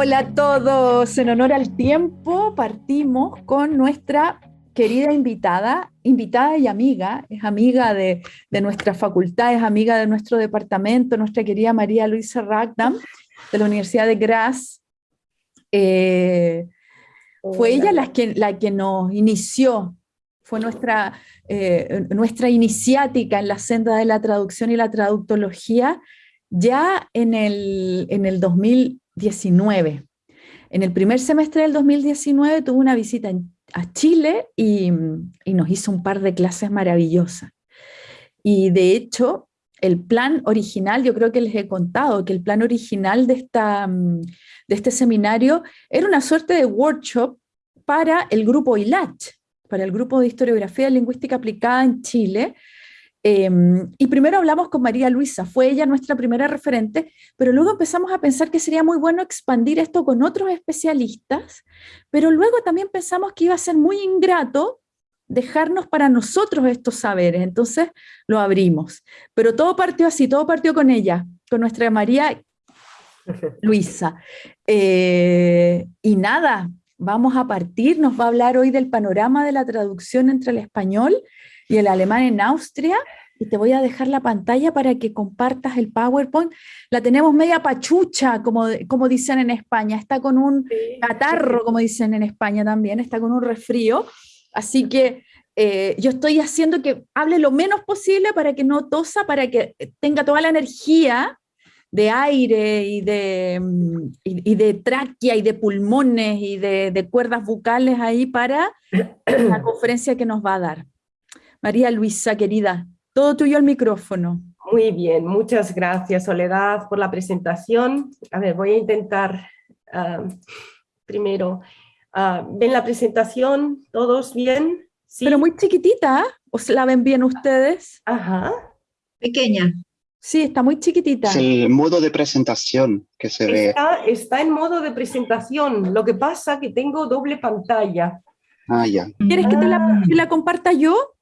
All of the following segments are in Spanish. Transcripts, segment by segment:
Hola a todos, en honor al tiempo partimos con nuestra querida invitada, invitada y amiga, es amiga de, nuestra facultad, es amiga de nuestro departamento, nuestra querida María Luisa Ragdam, de la Universidad de Graz. Eh, fue ella la que, la que nos inició, fue nuestra, eh, nuestra iniciática en la senda de la traducción y la traductología. Ya en el, en el 2019. En el primer semestre del 2019 tuvo una visita a Chile y, nos hizo un par de clases maravillosas. Y de hecho, el plan original, yo creo que les he contado que el plan original de, esta, de este seminario era una suerte de workshop para el grupo ILACH, para el grupo de historiografía lingüística aplicada en Chile, Em, y primero hablamos con María Luisa, fue ella nuestra primera referente, pero luego empezamos a pensar que sería muy bueno expandir esto con otros especialistas, pero luego también pensamos que iba a ser muy ingrato dejarnos para nosotros estos saberes, entonces lo abrimos. Pero todo partió así, todo partió con ella, con nuestra María Luisa. Eh, y nada, vamos a partir, nos va a hablar hoy del panorama de la traducción entre el español y el alemán en Austria. Y te voy a dejar la pantalla para que compartas el PowerPoint. La tenemos media pachucha, como, como dicen en España. Está con un catarro, como dicen en España también. Está con un resfrío. Así que eh, yo estoy haciendo que hable lo menos posible para que no tosa, para que tenga toda la energía de aire y de, mm, y, de tráquea y de pulmones y de, de cuerdas bucales ahí para la conferencia que nos va a dar. María Luisa, querida, todo tuyo al micrófono. Muy bien, muchas gracias Soledad por la presentación. A ver, voy a intentar ah, primero. Uh, ¿Ven la presentación? ¿Todos bien? ¿Sí? Pero muy chiquitita, ¿os la ven bien ustedes? Ajá. Pequeña. Sí, está muy chiquitita. Es el modo de presentación que se ve. Está en modo de presentación. Lo que pasa es que tengo doble pantalla. Ah, ya. ¿Quieres que te la, ah. la comparta yo?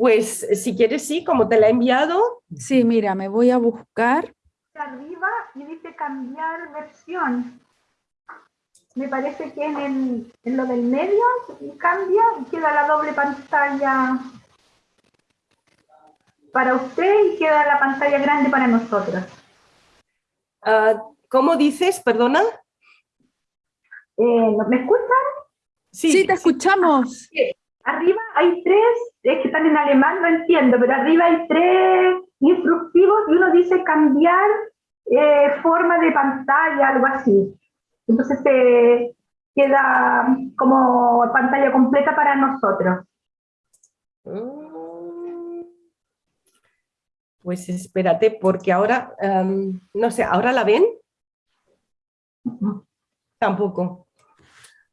Pues si quieres, sí, como te la he enviado. Sí, mira, me voy a buscar. Arriba y dice cambiar versión. Me parece que en, lo del medio cambia y queda la doble pantalla para usted y queda la pantalla grande para nosotros. Ah, ¿Cómo dices? Perdona. Eh, ¿Me escuchan? Sí, te escuchamos. Arriba hay tres es que están en alemán, no entiendo, pero arriba hay tres instructivos y uno dice cambiar eh, forma de pantalla, algo así. Entonces te queda como pantalla completa para nosotros. Mm. Pues espérate, porque ahora, em, no sé, ¿ahora la ven? Tampoco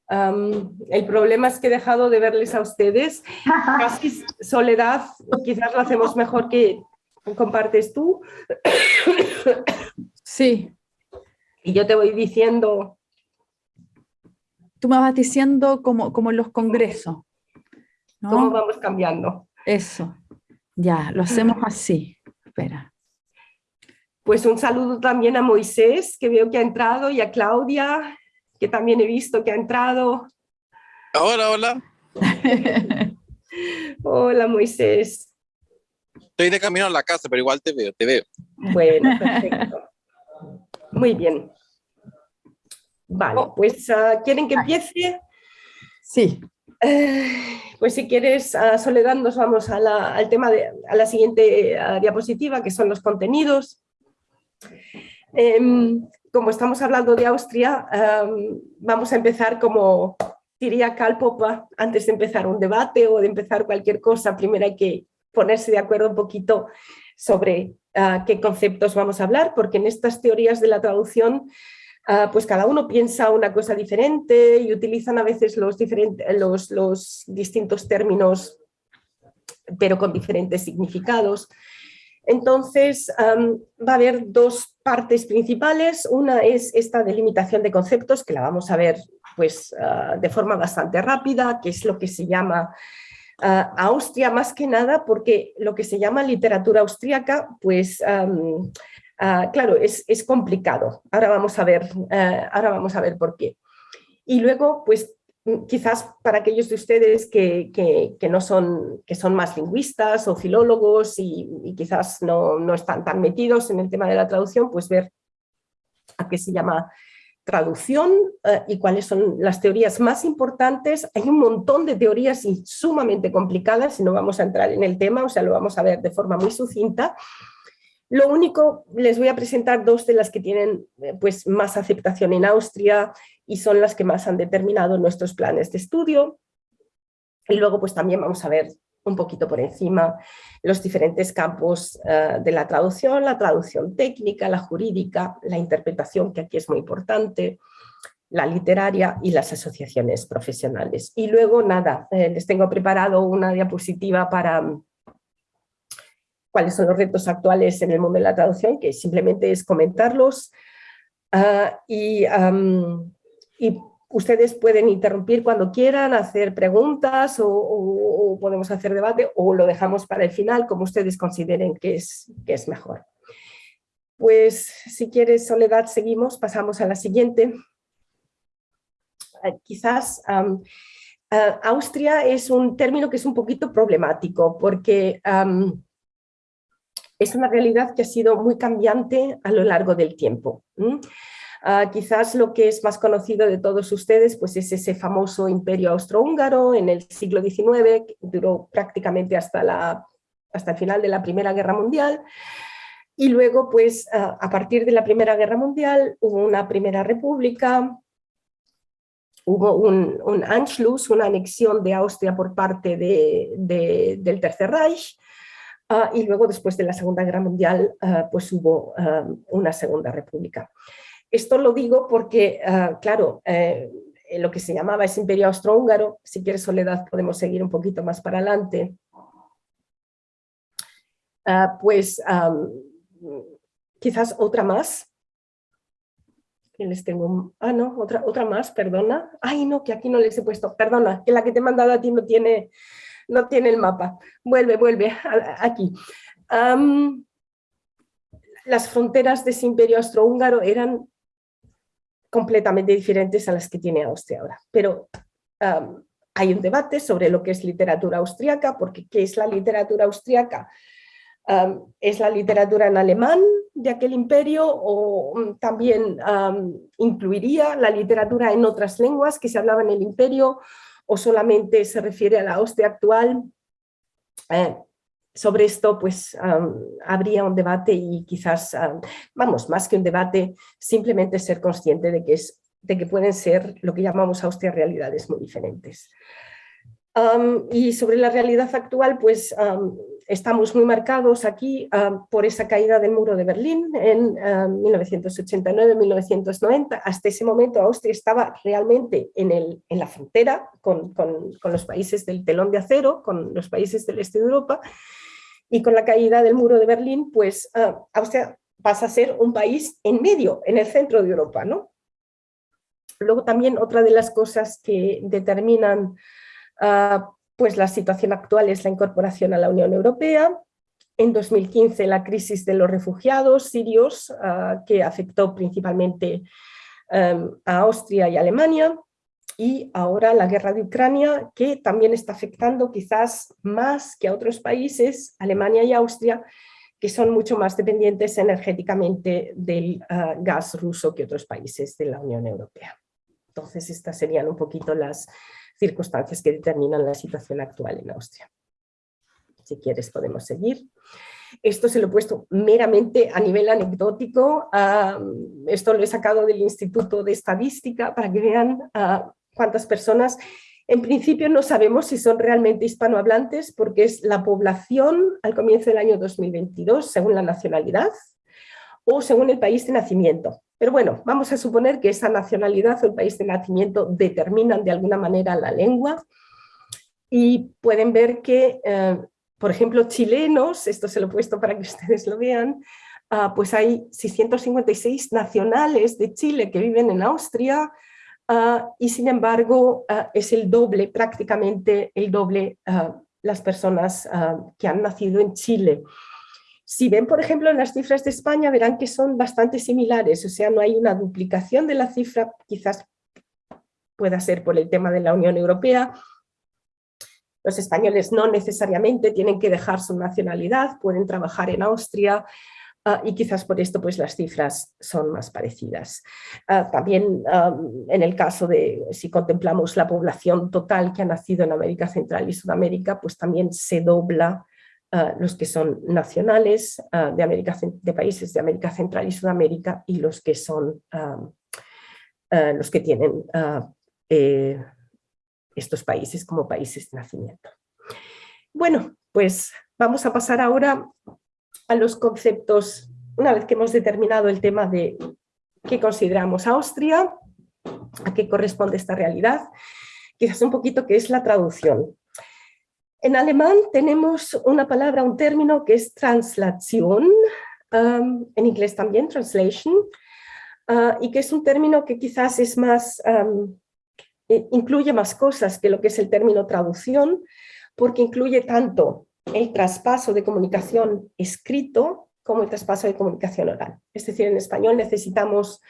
el problema es que he dejado de verles a ustedes. Casi soledad, quizás lo hacemos mejor que compartes tú. Sí. Y yo te voy diciendo... Tú me vas diciendo como, como en los congresos. ¿Cómo vamos cambiando? Eso. Ya, lo hacemos así. Espera. Pues un saludo también a Moisés, que veo que ha entrado, y a Claudia, que también he visto que ha entrado. Hola, hola. hola, Moisés. Estoy de camino a la casa, pero igual te veo, te veo. Bueno, perfecto. Muy bien. Vale, pues ah, ¿quieren que empiece? Sí. Eh, pues si quieres, uh, Soledad, nos vamos a la, al tema de a la siguiente ah, diapositiva, que son los contenidos. Em, como estamos hablando de Austria, vamos a empezar como diría Karl Popper, antes de empezar un debate o de empezar cualquier cosa, primero hay que ponerse de acuerdo un poquito sobre ah, qué conceptos vamos a hablar, porque en estas teorías de la traducción ah, pues cada uno piensa una cosa diferente y utilizan a veces los, los distintos términos pero con diferentes significados. Entonces, va a haber dos partes principales. Una es esta delimitación de conceptos, que la vamos a ver pues, ah, de forma bastante rápida, que es lo que se llama ah, Austria, más que nada porque lo que se llama literatura austríaca, pues Ah, claro, es, es, complicado. Ahora vamos, a ver, ahora vamos a ver por qué. Y luego, pues quizás para aquellos de ustedes que, no son, que son más lingüistas o filólogos y, quizás no, no, están tan metidos en el tema de la traducción, pues ver a qué se llama traducción eh, y cuáles son las teorías más importantes. Hay un montón de teorías sumamente complicadas y no vamos a entrar en el tema, o sea, lo vamos a ver de forma muy sucinta. Lo único, les voy a presentar dos de las que tienen eh, pues, más aceptación en Austria y son las que más han determinado nuestros planes de estudio. Y luego pues también vamos a ver un poquito por encima los diferentes campos eh, de la traducción, la traducción técnica, la jurídica, la interpretación, que aquí es muy importante, la literaria y las asociaciones profesionales. Y luego nada, eh, les tengo preparado una diapositiva para cuáles son los retos actuales en el mundo de la traducción, que simplemente es comentarlos. Ah, y, y, ustedes pueden interrumpir cuando quieran, hacer preguntas o, podemos hacer debate o lo dejamos para el final, como ustedes consideren que es, que es mejor. Pues si quieres, Soledad, seguimos, pasamos a la siguiente. Ah, quizás Austria es un término que es un poquito problemático porque es una realidad que ha sido muy cambiante a lo largo del tiempo. Ah, quizás lo que es más conocido de todos ustedes pues es ese famoso imperio austrohúngaro en el siglo XIX, que duró prácticamente hasta, la, hasta el final de la Primera Guerra Mundial, y luego pues ah, a partir de la Primera Guerra Mundial hubo una Primera República, hubo un, Anschluss, una anexión de Austria por parte del Tercer Reich, Ah, y luego después de la Segunda Guerra Mundial pues hubo una Segunda República. Esto lo digo porque, claro, eh, lo que se llamaba ese imperio austrohúngaro, si quieres Soledad podemos seguir un poquito más para adelante, pues quizás otra más, que les tengo, ah no, otra, otra más, perdona, ay no, que aquí no les he puesto, perdona, que la que te he mandado a ti no tiene, no tiene el mapa. Vuelve, vuelve, aquí. las fronteras de ese imperio austrohúngaro eran completamente diferentes a las que tiene Austria ahora. Pero hay un debate sobre lo que es literatura austriaca, porque ¿qué es la literatura austriaca? ¿Es la literatura en alemán de aquel imperio o mm, también incluiría la literatura en otras lenguas que se hablaban en el imperio o solamente se refiere a la hostia actual, eh, sobre esto pues habría un debate y quizás, vamos, más que un debate, simplemente ser consciente de que, es, de que pueden ser lo que llamamos Austria realidades muy diferentes y sobre la realidad actual, pues estamos muy marcados aquí por esa caída del muro de Berlín en 1989-1990. Hasta ese momento Austria estaba realmente en, el, en la frontera con, con, los países del telón de acero, con los países del este de Europa, y con la caída del muro de Berlín, pues Austria pasa a ser un país en medio, en el centro de Europa. ¿no? Luego también otra de las cosas que determinan Ah, pues la situación actual es la incorporación a la Unión Europea. En 2015 la crisis de los refugiados sirios ah, que afectó principalmente em, a Austria y Alemania y ahora la guerra de Ucrania que también está afectando quizás más que a otros países, Alemania y Austria, que son mucho más dependientes energéticamente del ah, gas ruso que otros países de la Unión Europea. Entonces estas serían un poquito las, circunstancias que determinan la situación actual en Austria. Si quieres podemos seguir. Esto se lo he puesto meramente a nivel anecdótico. esto lo he sacado del Instituto de Estadística para que vean cuántas personas. En principio no sabemos si son realmente hispanohablantes porque es la población al comienzo del año 2022 según la nacionalidad o según el país de nacimiento. Pero bueno, vamos a suponer que esa nacionalidad o el país de nacimiento determinan de alguna manera la lengua y pueden ver que, eh, por ejemplo, chilenos, esto se lo he puesto para que ustedes lo vean, ah, pues hay 656 nacionales de Chile que viven en Austria ah, y sin embargo ah, es el doble, prácticamente el doble las personas que han nacido en Chile. Si ven, por ejemplo, las cifras de España, verán que son bastante similares, o sea, no hay una duplicación de la cifra, quizás pueda ser por el tema de la Unión Europea. Los españoles no necesariamente tienen que dejar su nacionalidad, pueden trabajar en Austria, Ah, y quizás por esto pues, las cifras son más parecidas. Ah, también en el caso de, si contemplamos la población total que ha nacido en América Central y Sudamérica, pues también se dobla ah, los que son nacionales de, América, de países de América Central y Sudamérica y los que son los que tienen eh, estos países como países de nacimiento. Bueno, pues vamos a pasar ahora a los conceptos, una vez que hemos determinado el tema de qué consideramos Austria, a qué corresponde esta realidad, quizás un poquito qué es la traducción. En alemán tenemos una palabra, un término que es translación, um, en inglés también translation, uh, y que es un término que quizás es más, um, incluye más cosas que lo que es el término traducción, porque incluye tanto el traspaso de comunicación escrito como el traspaso de comunicación oral. Es decir, en español necesitamos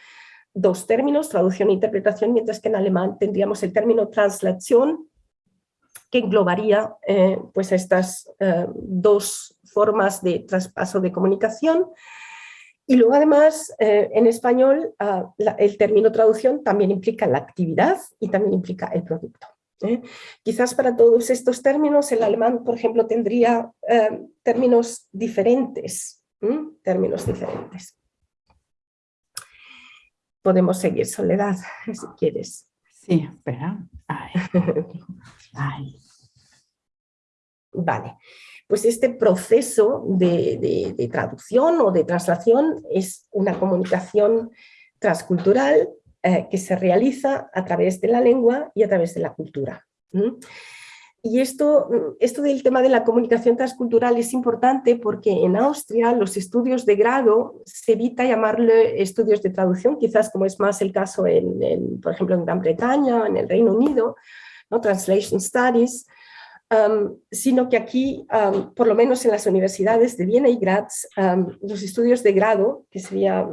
dos términos, traducción e interpretación, mientras que en alemán tendríamos el término translación, que englobaría eh, pues estas eh, dos formas de traspaso de comunicación. Y luego además, eh, en español, ah, el término traducción también implica la actividad y también implica el producto. ¿Eh? Quizás para todos estos términos el alemán, por ejemplo, tendría eh, términos diferentes. Términos diferentes. Podemos seguir, Soledad, si quieres. Sí, espera. Vale, pues este proceso de, traducción o de traslación es una comunicación transcultural eh, que se realiza a través de la lengua y a través de la cultura. Y esto, esto del tema de la comunicación transcultural es importante porque en Austria los estudios de grado se evita llamarle estudios de traducción, quizás como es más el caso, en, por ejemplo, en Gran Bretaña, en el Reino Unido, ¿no? Translation Studies, sino que aquí, por lo menos en las universidades de Viena y Graz, los estudios de grado, que sería,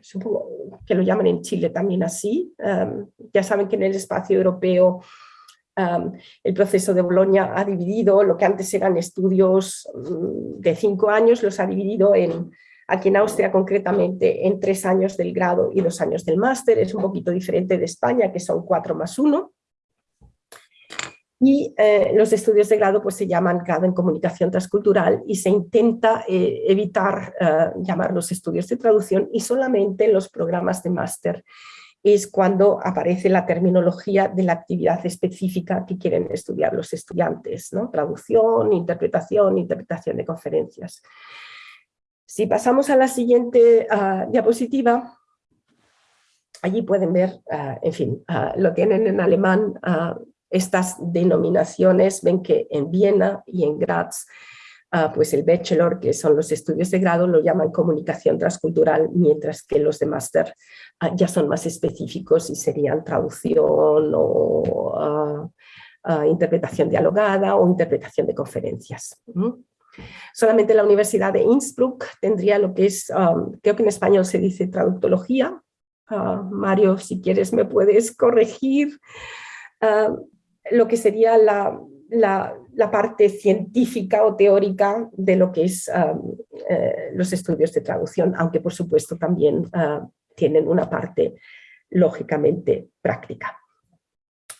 supongo que lo llaman en Chile también así, ya saben que en el espacio europeo el proceso de Bolonia ha dividido lo que antes eran estudios mm, de cinco años, los ha dividido en, aquí en Austria concretamente, en tres años del grado y dos años del máster, es un poquito diferente de España, que son cuatro más uno y eh, los estudios de grado pues, se llaman grado en comunicación transcultural y se intenta eh, evitar eh, llamar los estudios de traducción y solamente los programas de máster es cuando aparece la terminología de la actividad específica que quieren estudiar los estudiantes, ¿no? traducción, interpretación, interpretación de conferencias. Si pasamos a la siguiente ah, diapositiva, allí pueden ver, ah, en fin, ah, lo tienen en alemán, estas denominaciones, ven que en Viena y en Graz, ah, pues el bachelor, que son los estudios de grado, lo llaman comunicación transcultural, mientras que los de máster ah, ya son más específicos y serían traducción o ah, interpretación dialogada o interpretación de conferencias. Solamente la Universidad de Innsbruck tendría lo que es, creo que en español se dice traductología. Mario, si quieres me puedes corregir lo que sería la, parte científica o teórica de lo que es um, eh, los estudios de traducción, aunque por supuesto también uh, tienen una parte lógicamente práctica.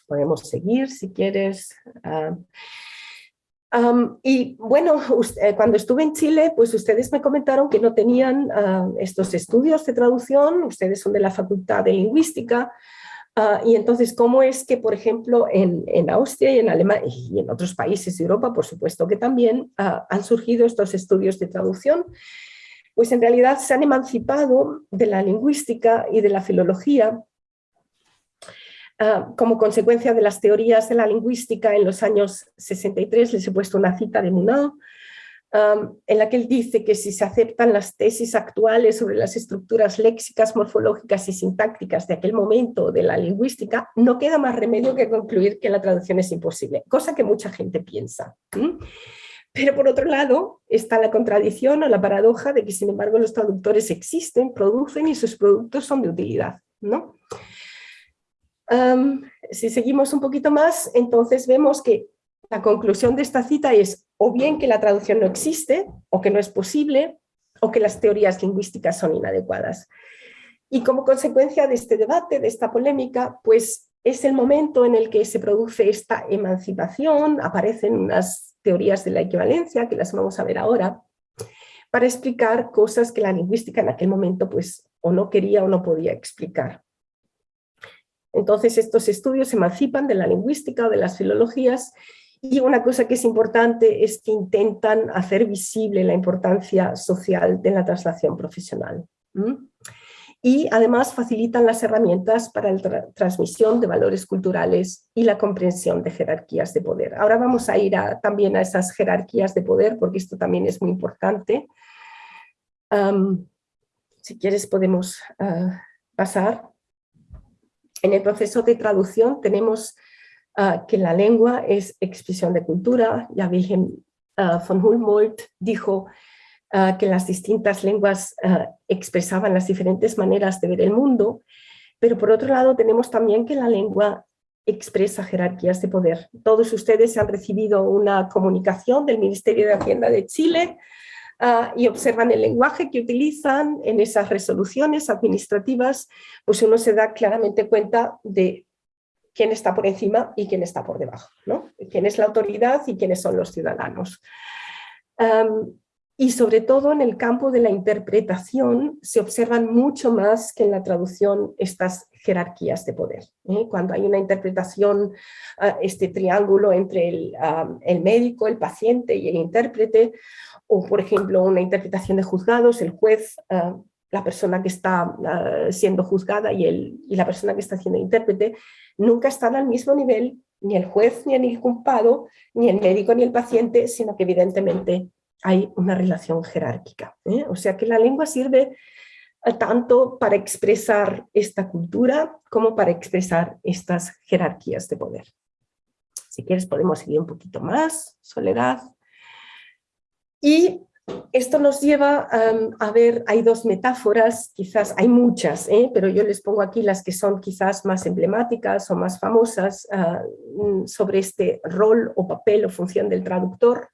Podemos seguir si quieres. Uh, um, y bueno, eh, cuando estuve en Chile, pues ustedes me comentaron que no tenían uh, estos estudios de traducción, ustedes son de la Facultad de Lingüística, Ah, y entonces, ¿cómo es que, por ejemplo, en, Austria y en Alemania y en otros países de Europa, por supuesto que también, ah, han surgido estos estudios de traducción? Pues en realidad se han emancipado de la lingüística y de la filología ah, como consecuencia de las teorías de la lingüística en los años 63, les he puesto una cita de Munau, en la que él dice que si se aceptan las tesis actuales sobre las estructuras léxicas, morfológicas y sintácticas de aquel momento de la lingüística, no queda más remedio que concluir que la traducción es imposible, cosa que mucha gente piensa. Pero por otro lado está la contradicción o la paradoja de que sin embargo los traductores existen, producen y sus productos son de utilidad. ¿no? si seguimos un poquito más, entonces vemos que la conclusión de esta cita es o bien que la traducción no existe, o que no es posible, o que las teorías lingüísticas son inadecuadas. Y como consecuencia de este debate, de esta polémica, pues es el momento en el que se produce esta emancipación, aparecen unas teorías de la equivalencia, que las vamos a ver ahora, para explicar cosas que la lingüística en aquel momento pues o no quería o no podía explicar. Entonces estos estudios se emancipan de la lingüística o de las filologías y una cosa que es importante es que intentan hacer visible la importancia social de la traslación profesional. Y además facilitan las herramientas para la transmisión de valores culturales y la comprensión de jerarquías de poder. Ahora vamos a ir también a esas jerarquías de poder porque esto también es muy importante. si quieres podemos ah, pasar. En el proceso de traducción tenemos Ah, que la lengua es expresión de cultura. Ya Wilhelm uh, von Humboldt dijo ah, que las distintas lenguas expresaban las diferentes maneras de ver el mundo, pero por otro lado tenemos también que la lengua expresa jerarquías de poder. Todos ustedes han recibido una comunicación del Ministerio de Hacienda de Chile y observan el lenguaje que utilizan en esas resoluciones administrativas, pues uno se da claramente cuenta de quién está por encima y quién está por debajo, ¿no? quién es la autoridad y quiénes son los ciudadanos. y sobre todo en el campo de la interpretación se observan mucho más que en la traducción estas jerarquías de poder. ¿eh? Cuando hay una interpretación, ah, este triángulo entre el, médico, el paciente y el intérprete, o por ejemplo una interpretación de juzgados, el juez ah, la persona que está ah, siendo juzgada y, el, y la persona que está siendo intérprete, nunca están al mismo nivel ni el juez ni el inculpado, ni el médico ni el paciente, sino que evidentemente hay una relación jerárquica. ¿eh? O sea que la lengua sirve eh, tanto para expresar esta cultura como para expresar estas jerarquías de poder. Si quieres podemos seguir un poquito más, Soledad. Y esto nos lleva a ver, hay dos metáforas, quizás hay muchas, ¿eh? pero yo les pongo aquí las que son quizás más emblemáticas o más famosas ah, mm, sobre este rol o papel o función del traductor.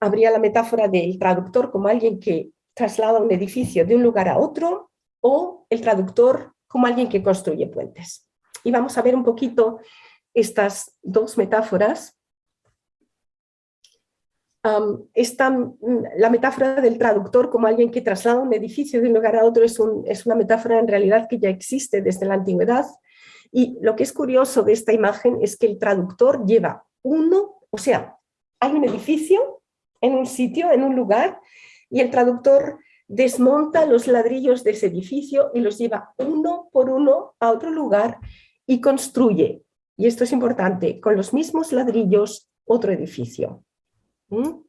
Habría la metáfora del traductor como alguien que traslada un edificio de un lugar a otro o el traductor como alguien que construye puentes. Y vamos a ver un poquito estas dos metáforas esta, mm, la metáfora del traductor como alguien que traslada un edificio de un lugar a otro es, es una metáfora en realidad que ya existe desde la antigüedad y lo que es curioso de esta imagen es que el traductor lleva uno, o sea, hay un edificio en un sitio, en un lugar, y el traductor desmonta los ladrillos de ese edificio y los lleva uno por uno a otro lugar y construye, y esto es importante, con los mismos ladrillos otro edificio. ¿Qué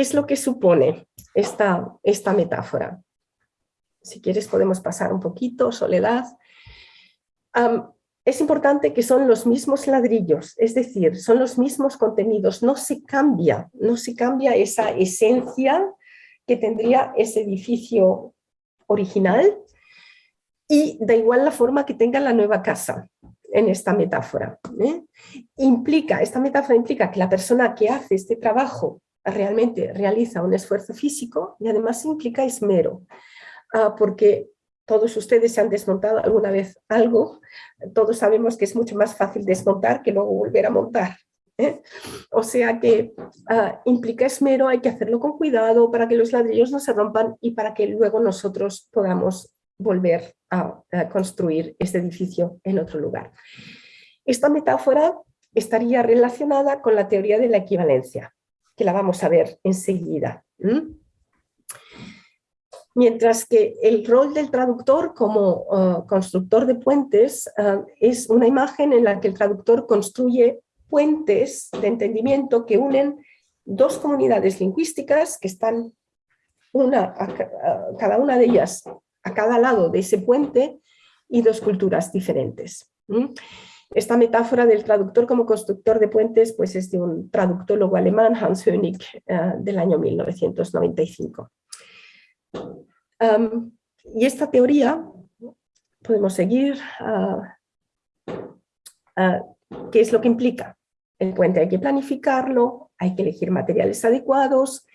es lo que supone esta, esta metáfora? Si quieres podemos pasar un poquito, Soledad. es importante que son los mismos ladrillos, es decir, son los mismos contenidos, no se cambia, no se cambia esa esencia que tendría ese edificio original y da igual la forma que tenga la nueva casa en esta metáfora. ¿eh? Implica, esta metáfora implica que la persona que hace este trabajo realmente realiza un esfuerzo físico y además implica esmero, ah, porque todos ustedes se han desmontado alguna vez algo, todos sabemos que es mucho más fácil desmontar que luego volver a montar. ¿eh? O sea que ah, implica esmero, hay que hacerlo con cuidado para que los ladrillos no se rompan y para que luego nosotros podamos volver a, construir este edificio en otro lugar. Esta metáfora estaría relacionada con la teoría de la equivalencia, que la vamos a ver enseguida. Mientras que el rol del traductor como uh, constructor de puentes uh, es una imagen en la que el traductor construye puentes de entendimiento que unen dos comunidades lingüísticas que están una, cada una de ellas a cada lado de ese puente y dos culturas diferentes. Esta metáfora del traductor como constructor de puentes pues es de un traductólogo alemán, Hans Hönig, eh, del año 1995. y esta teoría, podemos seguir, ah, ah, ¿qué es lo que implica? El puente hay que planificarlo, hay que elegir materiales adecuados,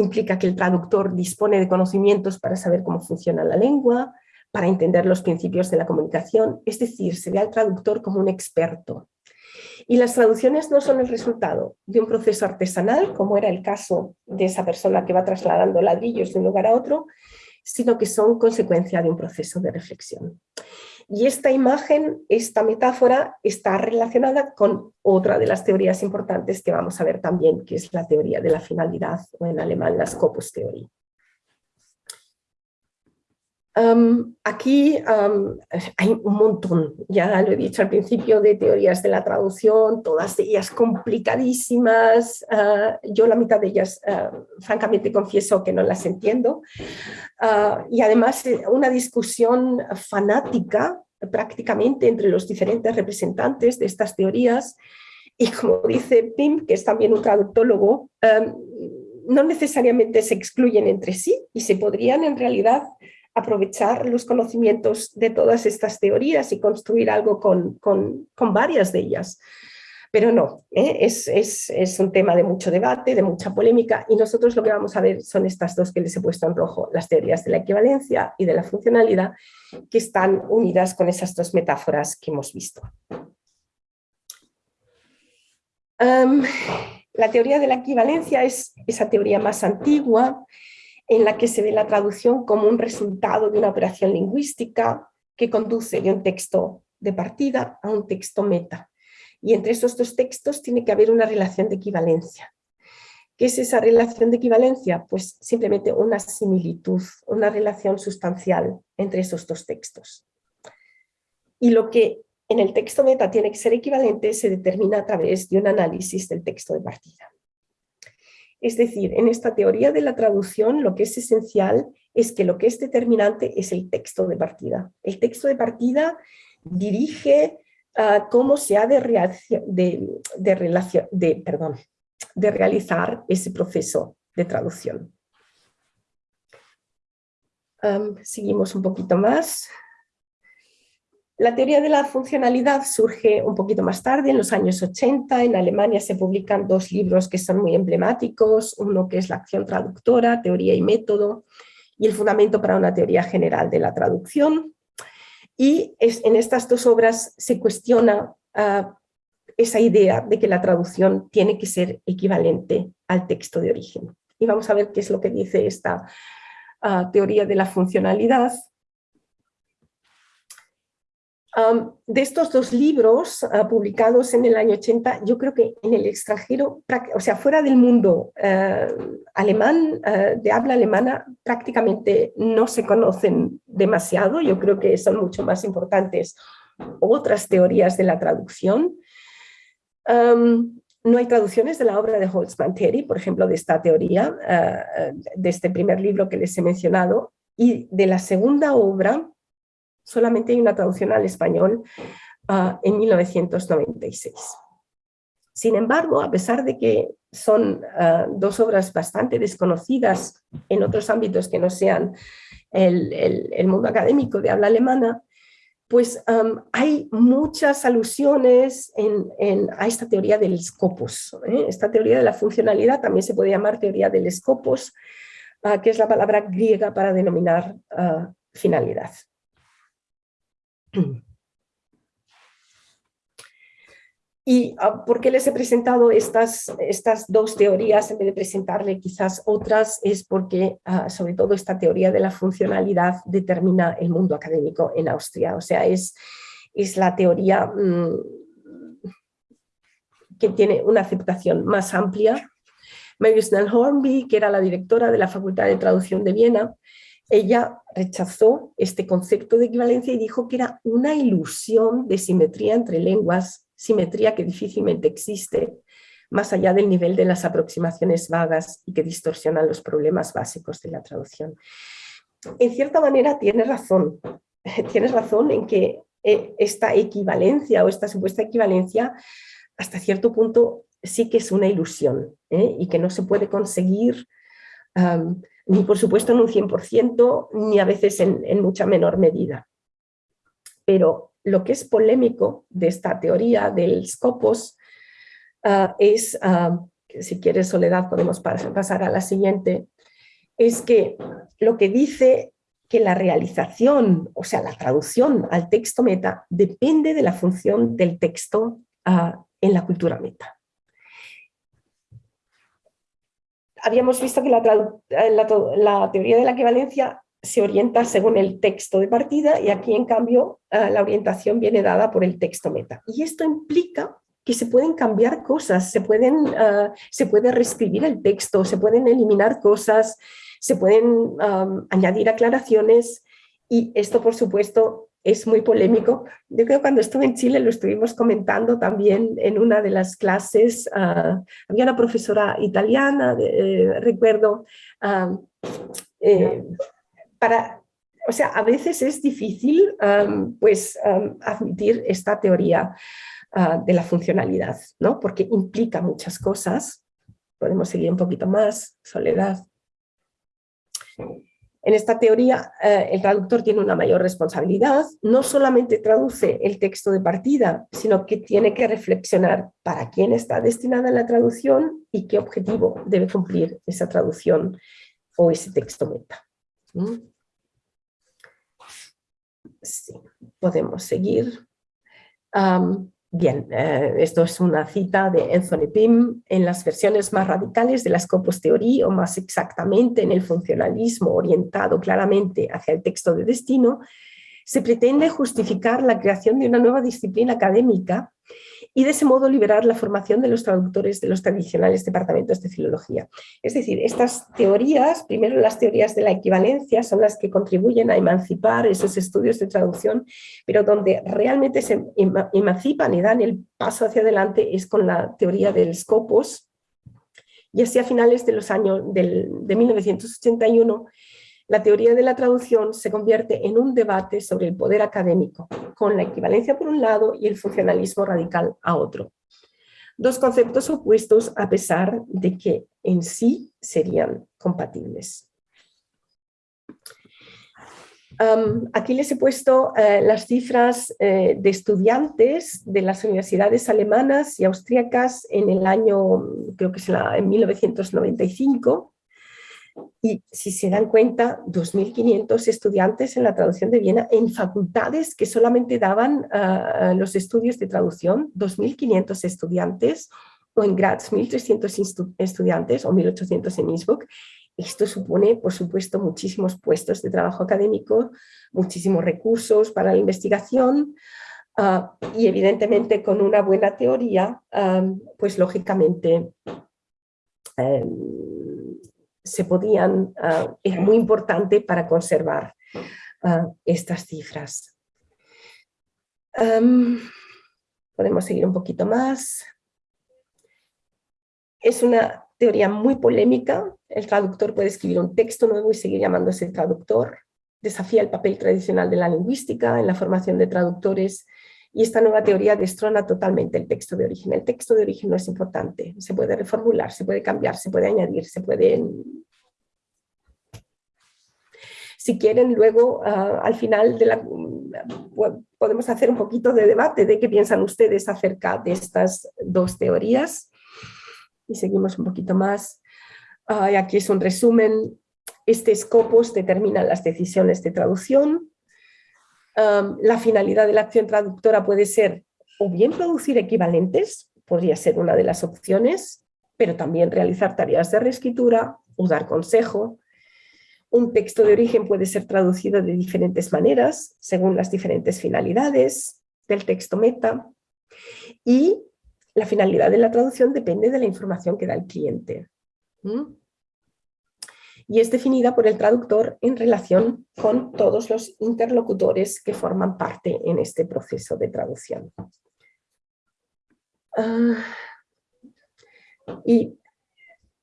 implica que el traductor dispone de conocimientos para saber cómo funciona la lengua, para entender los principios de la comunicación, es decir, se ve al traductor como un experto. Y las traducciones no son el resultado de un proceso artesanal, como era el caso de esa persona que va trasladando ladrillos de un lugar a otro, sino que son consecuencia de un proceso de reflexión. Y esta imagen, esta metáfora, está relacionada con otra de las teorías importantes que vamos a ver también, que es la teoría de la finalidad, o en alemán la Scopus-Theorie aquí hay un montón, ya lo he dicho al principio, de teorías de la traducción, todas ellas complicadísimas. Ah, yo la mitad de ellas, ah, francamente, confieso que no las entiendo. Ah, y además eh, una discusión fanática prácticamente entre los diferentes representantes de estas teorías. Y como dice Pim, que es también un traductólogo, no necesariamente se excluyen entre sí y se podrían en realidad aprovechar los conocimientos de todas estas teorías y construir algo con, varias de ellas. Pero no, ¿eh? es, un tema de mucho debate, de mucha polémica y nosotros lo que vamos a ver son estas dos que les he puesto en rojo, las teorías de la equivalencia y de la funcionalidad que están unidas con esas dos metáforas que hemos visto. la teoría de la equivalencia es esa teoría más antigua, en la que se ve la traducción como un resultado de una operación lingüística que conduce de un texto de partida a un texto meta. Y entre esos dos textos tiene que haber una relación de equivalencia. ¿Qué es esa relación de equivalencia? Pues simplemente una similitud, una relación sustancial entre esos dos textos. Y lo que en el texto meta tiene que ser equivalente se determina a través de un análisis del texto de partida. Es decir, en esta teoría de la traducción lo que es esencial es que lo que es determinante es el texto de partida. El texto de partida dirige ah, cómo se ha de, de realizar ese proceso de traducción. seguimos un poquito más. La teoría de la funcionalidad surge un poquito más tarde, en los años 80. En Alemania se publican dos libros que son muy emblemáticos, uno que es La acción traductora, teoría y método, y el fundamento para una teoría general de la traducción. Y en estas dos obras se cuestiona ah, esa idea de que la traducción tiene que ser equivalente al texto de origen. Y vamos a ver qué es lo que dice esta ah, teoría de la funcionalidad de estos dos libros ah, publicados en el año 80, yo creo que en el extranjero, o sea, fuera del mundo eh, alemán, eh, de habla alemana, prácticamente no se conocen demasiado. Yo creo que son mucho más importantes otras teorías de la traducción. no hay traducciones de la obra de Holzmann-Terry, por ejemplo, de esta teoría, de este primer libro que les he mencionado, y de la segunda obra, solamente hay una traducción al español ah, en 1996. Sin embargo, a pesar de que son ah, dos obras bastante desconocidas en otros ámbitos que no sean el, mundo académico de habla alemana, pues hay muchas alusiones a esta teoría del scopus. ¿eh? Esta teoría de la funcionalidad también se puede llamar teoría del scopus, ah, que es la palabra griega para denominar finalidad. ¿Y ah, por qué les he presentado estas, estas dos teorías en vez de presentarle quizás otras? Es porque ah, sobre todo esta teoría de la funcionalidad determina el mundo académico en Austria. O sea, es, es la teoría mm, que tiene una aceptación más amplia. Mary Snell Hornby, que era la directora de la Facultad de Traducción de Viena, ella rechazó este concepto de equivalencia y dijo que era una ilusión de simetría entre lenguas, simetría que difícilmente existe, más allá del nivel de las aproximaciones vagas y que distorsionan los problemas básicos de la traducción. En cierta manera tiene razón, tienes razón en que eh, esta equivalencia o esta supuesta equivalencia hasta cierto punto sí que es una ilusión ¿eh? y que no se puede conseguir ni por supuesto en un 100% ni a veces en, mucha menor medida. Pero lo que es polémico de esta teoría del Scopus ah, es, ah, si quieres Soledad podemos pasar a la siguiente, es que lo que dice que la realización, o sea, la traducción al texto meta, depende de la función del texto ah, en la cultura meta. Habíamos visto que la, teoría de la equivalencia se orienta según el texto de partida y aquí en cambio ah, la orientación viene dada por el texto meta. Y esto implica que se pueden cambiar cosas, se, pueden, ah, se puede reescribir el texto, se pueden eliminar cosas, se pueden añadir aclaraciones y esto por supuesto es muy polémico. Yo creo que cuando estuve en Chile lo estuvimos comentando también en una de las clases, ah, había una profesora italiana, eh, recuerdo, eh, para, o sea, a veces es difícil pues admitir esta teoría ah, de la funcionalidad, ¿no? porque implica muchas cosas. Podemos seguir un poquito más, Soledad. En esta teoría, eh, el traductor tiene una mayor responsabilidad, no solamente traduce el texto de partida, sino que tiene que reflexionar para quién está destinada la traducción y qué objetivo debe cumplir esa traducción o ese texto meta. ¿Mm? Sí, podemos seguir. Bien, eh, esto es una cita de Anthony Pym en las versiones más radicales de la Scopus Theory o más exactamente en el funcionalismo orientado claramente hacia el texto de destino, se pretende justificar la creación de una nueva disciplina académica y de ese modo liberar la formación de los traductores de los tradicionales departamentos de filología. Es decir, estas teorías, primero las teorías de la equivalencia, son las que contribuyen a emancipar esos estudios de traducción, pero donde realmente se emancipan y dan el paso hacia adelante es con la teoría del Scopus, y así a finales de los años de 1981 la teoría de la traducción se convierte en un debate sobre el poder académico, con la equivalencia por un lado y el funcionalismo radical a otro. Dos conceptos opuestos a pesar de que en sí serían compatibles. aquí les he puesto eh, las cifras eh, de estudiantes de las universidades alemanas y austríacas en el año, creo que es en 1995, y si se dan cuenta, 2.500 estudiantes en la traducción de Viena en facultades que solamente daban ah, los estudios de traducción, 2.500 estudiantes, o en Graz 1.300 estudiantes o 1.800 en Innsbruck. Esto supone, por supuesto, muchísimos puestos de trabajo académico, muchísimos recursos para la investigación, ah, y evidentemente con una buena teoría, ah, pues lógicamente em, se podían, uh, muy importante para conservar ah, estas cifras. podemos seguir un poquito más. Es una teoría muy polémica. El traductor puede escribir un texto nuevo y seguir llamándose traductor. Desafía el papel tradicional de la lingüística en la formación de traductores y esta nueva teoría destrona totalmente el texto de origen. El texto de origen no es importante, se puede reformular, se puede cambiar, se puede añadir, se puede... Si quieren, luego ah, al final de la, podemos hacer un poquito de debate de qué piensan ustedes acerca de estas dos teorías. Y seguimos un poquito más. aquí es un resumen. Este Scopus determina las decisiones de traducción, la finalidad de la acción traductora puede ser o bien producir equivalentes, podría ser una de las opciones, pero también realizar tareas de reescritura o dar consejo. Un texto de origen puede ser traducido de diferentes maneras, según las diferentes finalidades del texto meta. Y la finalidad de la traducción depende de la información que da el cliente y es definida por el traductor en relación con todos los interlocutores que forman parte en este proceso de traducción. Ah,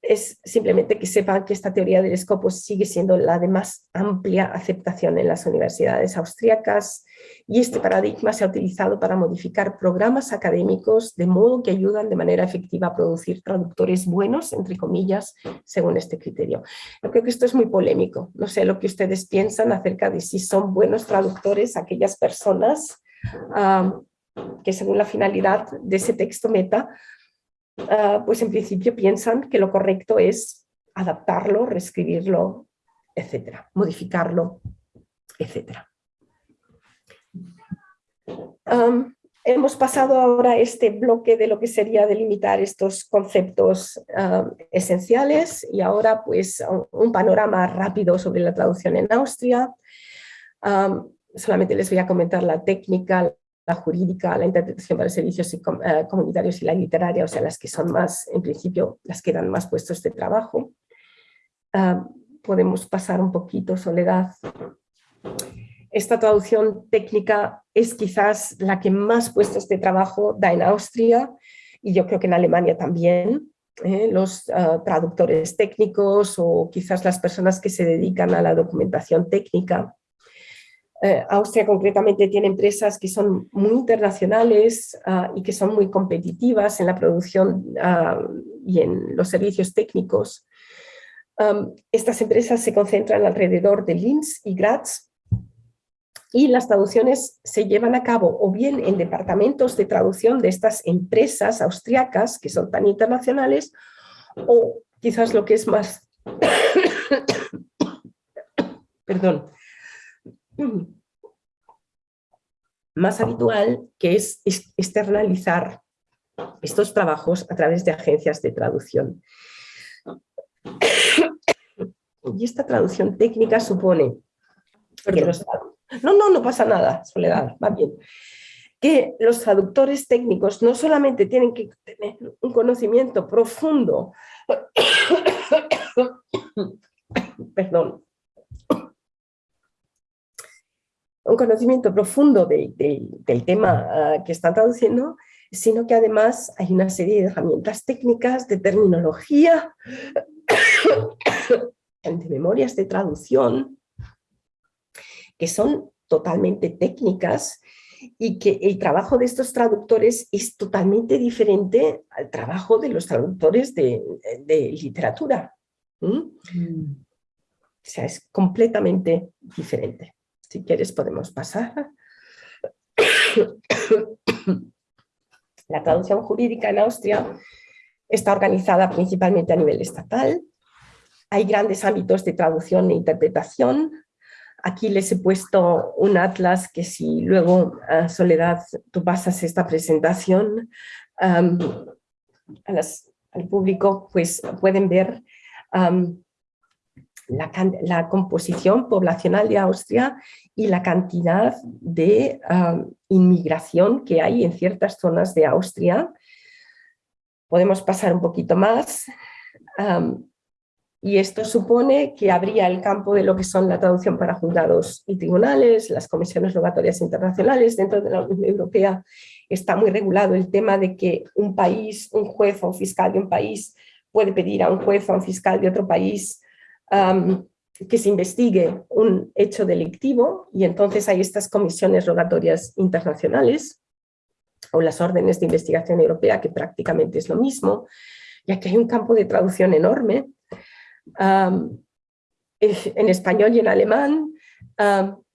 es simplemente que sepan que esta teoría del escopo sigue siendo la de más amplia aceptación en las universidades austríacas y este paradigma se ha utilizado para modificar programas académicos de modo que ayudan de manera efectiva a producir traductores buenos, entre comillas, según este criterio. Yo creo que esto es muy polémico, no sé lo que ustedes piensan acerca de si son buenos traductores aquellas personas ah, que según la finalidad de ese texto meta Ah, pues en principio piensan que lo correcto es adaptarlo, reescribirlo, etcétera, modificarlo, etcétera. hemos pasado ahora a este bloque de lo que sería delimitar estos conceptos esenciales y ahora pues un panorama rápido sobre la traducción en Austria. solamente les voy a comentar la técnica, la jurídica, la interpretación para servicios eh, comunitarios y la literaria, o sea, las que son más, en principio, las que dan más puestos de trabajo. Ah, podemos pasar un poquito, Soledad. Esta traducción técnica es quizás la que más puestos de trabajo da en Austria y yo creo que en Alemania también. ¿eh? los ah, traductores técnicos o quizás las personas que se dedican a la documentación técnica eh, Austria concretamente tiene empresas que son muy internacionales ah, y que son muy competitivas en la producción ah, y en los servicios técnicos. estas empresas se concentran alrededor de Linz y Graz y las traducciones se llevan a cabo o bien en departamentos de traducción de estas empresas austriacas que son tan internacionales o quizás lo que es más perdón, más habitual, que es externalizar estos trabajos a través de agencias de traducción. Y esta traducción técnica supone que los... No, no, no pasa nada, Soledad, va bien. Que los traductores técnicos no solamente tienen que tener un conocimiento profundo, perdón, un conocimiento profundo del tema ah, que están traduciendo, sino que además hay una serie de herramientas técnicas, de terminología, de memorias de traducción, que son totalmente técnicas y que el trabajo de estos traductores es totalmente diferente al trabajo de los traductores de, literatura. Mm. O sea, es completamente diferente. Si quieres podemos pasar. La traducción jurídica en Austria está organizada principalmente a nivel estatal. Hay grandes ámbitos de traducción e interpretación. Aquí les he puesto un atlas que si luego, a Soledad, tú pasas esta presentación al público, pues pueden ver la, composición poblacional de Austria y la cantidad de inmigración que hay en ciertas zonas de Austria. Podemos pasar un poquito más. y esto supone que habría el campo de lo que son la traducción para juzgados y tribunales, las comisiones rogatorias internacionales. Dentro de la Unión Europea está muy regulado el tema de que un país, un juez o un fiscal de un país puede pedir a un juez o a un fiscal de otro país que se investigue un hecho delictivo y entonces hay estas comisiones rogatorias internacionales o las órdenes de investigación europea, que prácticamente es lo mismo, ya que hay un campo de traducción enorme en español y en alemán,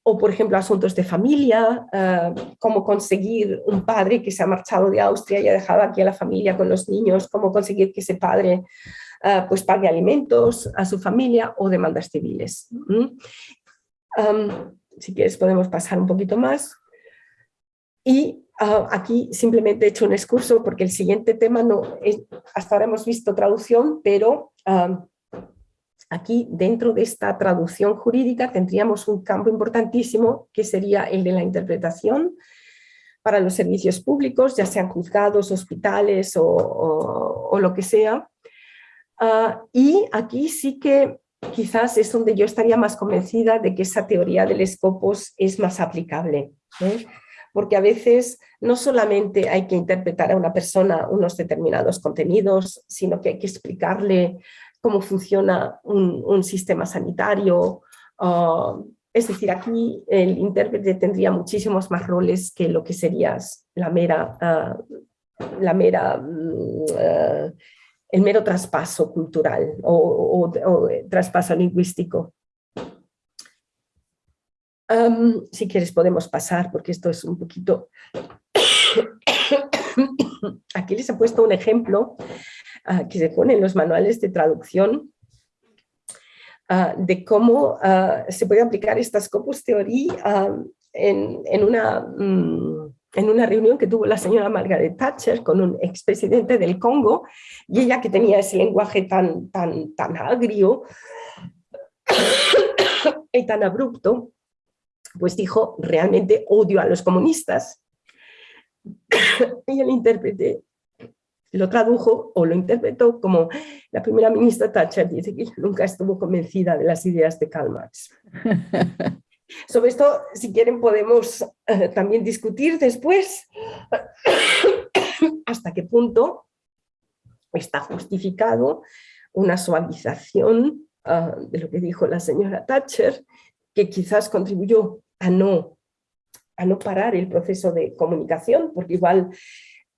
o por ejemplo asuntos de familia, cómo conseguir un padre que se ha marchado de Austria y ha dejado aquí a la familia con los niños, cómo conseguir que ese padre Ah, pues pague alimentos a su familia o demandas civiles. si quieres podemos pasar un poquito más. Y ah, aquí simplemente he hecho un excurso porque el siguiente tema no es, hasta ahora hemos visto traducción, pero aquí dentro de esta traducción jurídica tendríamos un campo importantísimo que sería el de la interpretación para los servicios públicos, ya sean juzgados, hospitales o lo que sea, Ah, y aquí sí que quizás es donde yo estaría más convencida de que esa teoría del escopos es más aplicable. ¿eh? porque a veces no solamente hay que interpretar a una persona unos determinados contenidos, sino que hay que explicarle cómo funciona un, sistema sanitario. Ah, es decir, aquí el intérprete tendría muchísimos más roles que lo que sería la mera, ah, la mera mm, el mero traspaso cultural o, traspaso lingüístico. si quieres podemos pasar porque esto es un poquito... Aquí les he puesto un ejemplo uh, que se pone en los manuales de traducción ah, de cómo ah, se puede aplicar esta Scopus Theory en, en, una... Mm, en una reunión que tuvo la señora Margaret Thatcher con un expresidente del Congo y ella que tenía ese lenguaje tan, tan, tan agrio y tan abrupto, pues dijo, realmente odio a los comunistas. y el intérprete lo tradujo o lo interpretó como la primera ministra Thatcher dice que nunca estuvo convencida de las ideas de Karl Marx. Sobre esto, si quieren, podemos eh, también discutir después. Hasta qué punto está justificado una suavización ah, de lo que dijo la señora Thatcher, que quizás contribuyó a no, a no parar el proceso de comunicación, porque igual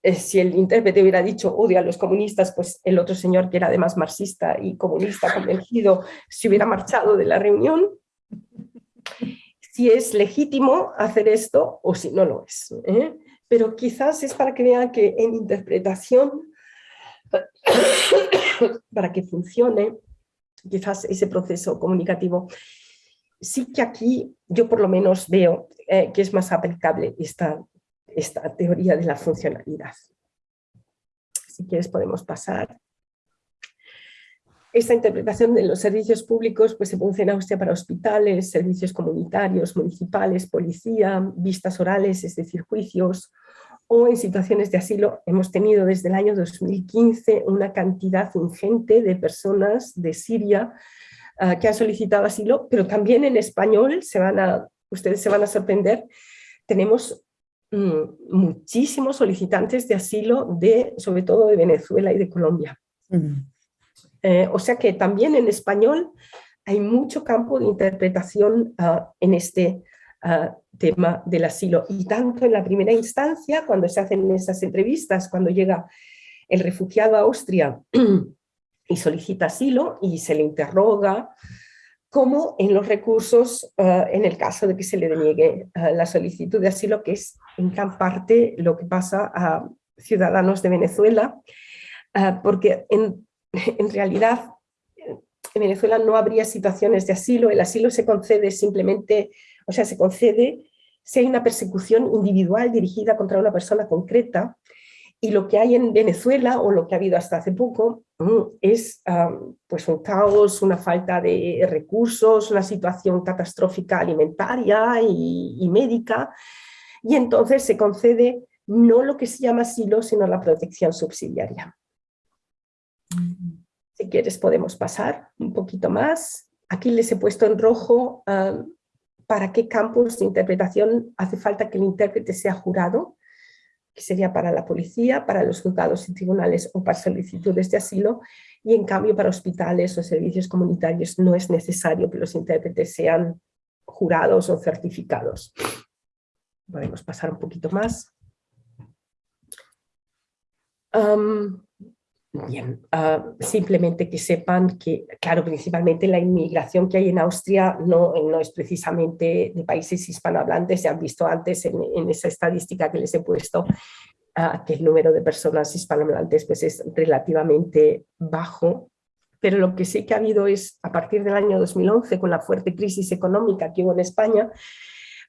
eh, si el intérprete hubiera dicho odio a los comunistas, pues el otro señor que era además marxista y comunista convencido se hubiera marchado de la reunión si es legítimo hacer esto o si no lo es. ¿eh? Pero quizás es para que que en interpretación, para que funcione, quizás ese proceso comunicativo, sí que aquí yo por lo menos veo eh, que es más aplicable esta, esta teoría de la funcionalidad. Si quieres podemos pasar. Esta interpretación de los servicios públicos pues, se produce en Austria para hospitales, servicios comunitarios, municipales, policía, vistas orales, es decir, juicios, o en situaciones de asilo. Hemos tenido desde el año 2015 una cantidad ingente de personas de Siria uh, que han solicitado asilo, pero también en español, ustedes se van a sorprender, tenemos mmm, muchísimos solicitantes de asilo, de, sobre todo de Venezuela y de Colombia. Mm. Eh, o sea que también en español hay mucho campo de interpretación ah, en este ah, tema del asilo. Y tanto en la primera instancia, cuando se hacen esas entrevistas, cuando llega el refugiado a Austria y solicita asilo y se le interroga, como en los recursos ah, en el caso de que se le deniegue la solicitud de asilo, que es en gran parte lo que pasa a ciudadanos de Venezuela, porque en en realidad en Venezuela no habría situaciones de asilo, el asilo se concede simplemente, o sea, se concede si hay una persecución individual dirigida contra una persona concreta, y lo que hay en Venezuela, o lo que ha habido hasta hace poco, mm, es pues un caos, una falta de recursos, una situación catastrófica alimentaria y, y médica, y entonces se concede no lo que se llama asilo, sino la protección subsidiaria. Si quieres podemos pasar un poquito más. Aquí les he puesto en rojo um, para qué campos de interpretación hace falta que el intérprete sea jurado, que sería para la policía, para los juzgados y tribunales o para solicitudes de asilo, y en cambio para hospitales o servicios comunitarios no es necesario que los intérpretes sean jurados o certificados. Podemos pasar un poquito más. Um, Bien, ah, simplemente que sepan que, claro, principalmente la inmigración que hay en Austria no, no es precisamente de países hispanohablantes, se han visto antes en, esa estadística que les he puesto, ah, que el número de personas hispanohablantes pues, es relativamente bajo, pero lo que sí que ha habido es, a partir del año 2011, con la fuerte crisis económica que hubo en España,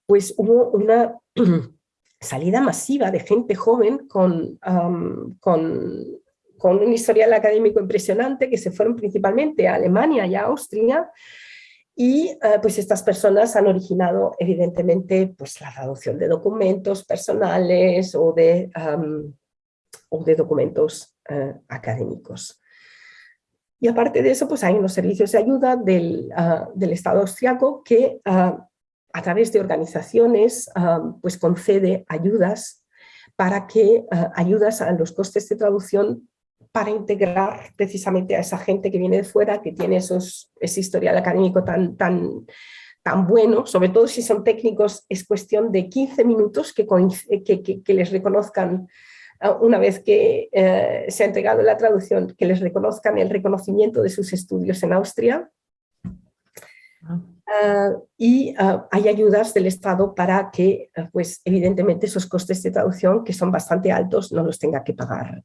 pues hubo una salida masiva de gente joven con, con con un historial académico impresionante que se fueron principalmente a Alemania y a Austria y eh, pues estas personas han originado evidentemente pues la traducción de documentos personales o de, o de documentos eh, académicos. Y aparte de eso, pues hay unos servicios de ayuda del, ah, del Estado austriaco que ah, a través de organizaciones, pues concede ayudas para que ayudas a los costes de traducción para integrar precisamente a esa gente que viene de fuera, que tiene esos, ese historial académico tan, tan, tan bueno, sobre todo si son técnicos, es cuestión de 15 minutos que, que, que, les reconozcan ah, una vez que eh, se ha entregado la traducción, que les reconozcan el reconocimiento de sus estudios en Austria. Uh, y uh, hay ayudas del Estado para que, uh, pues evidentemente, esos costes de traducción, que son bastante altos, no los tenga que pagar,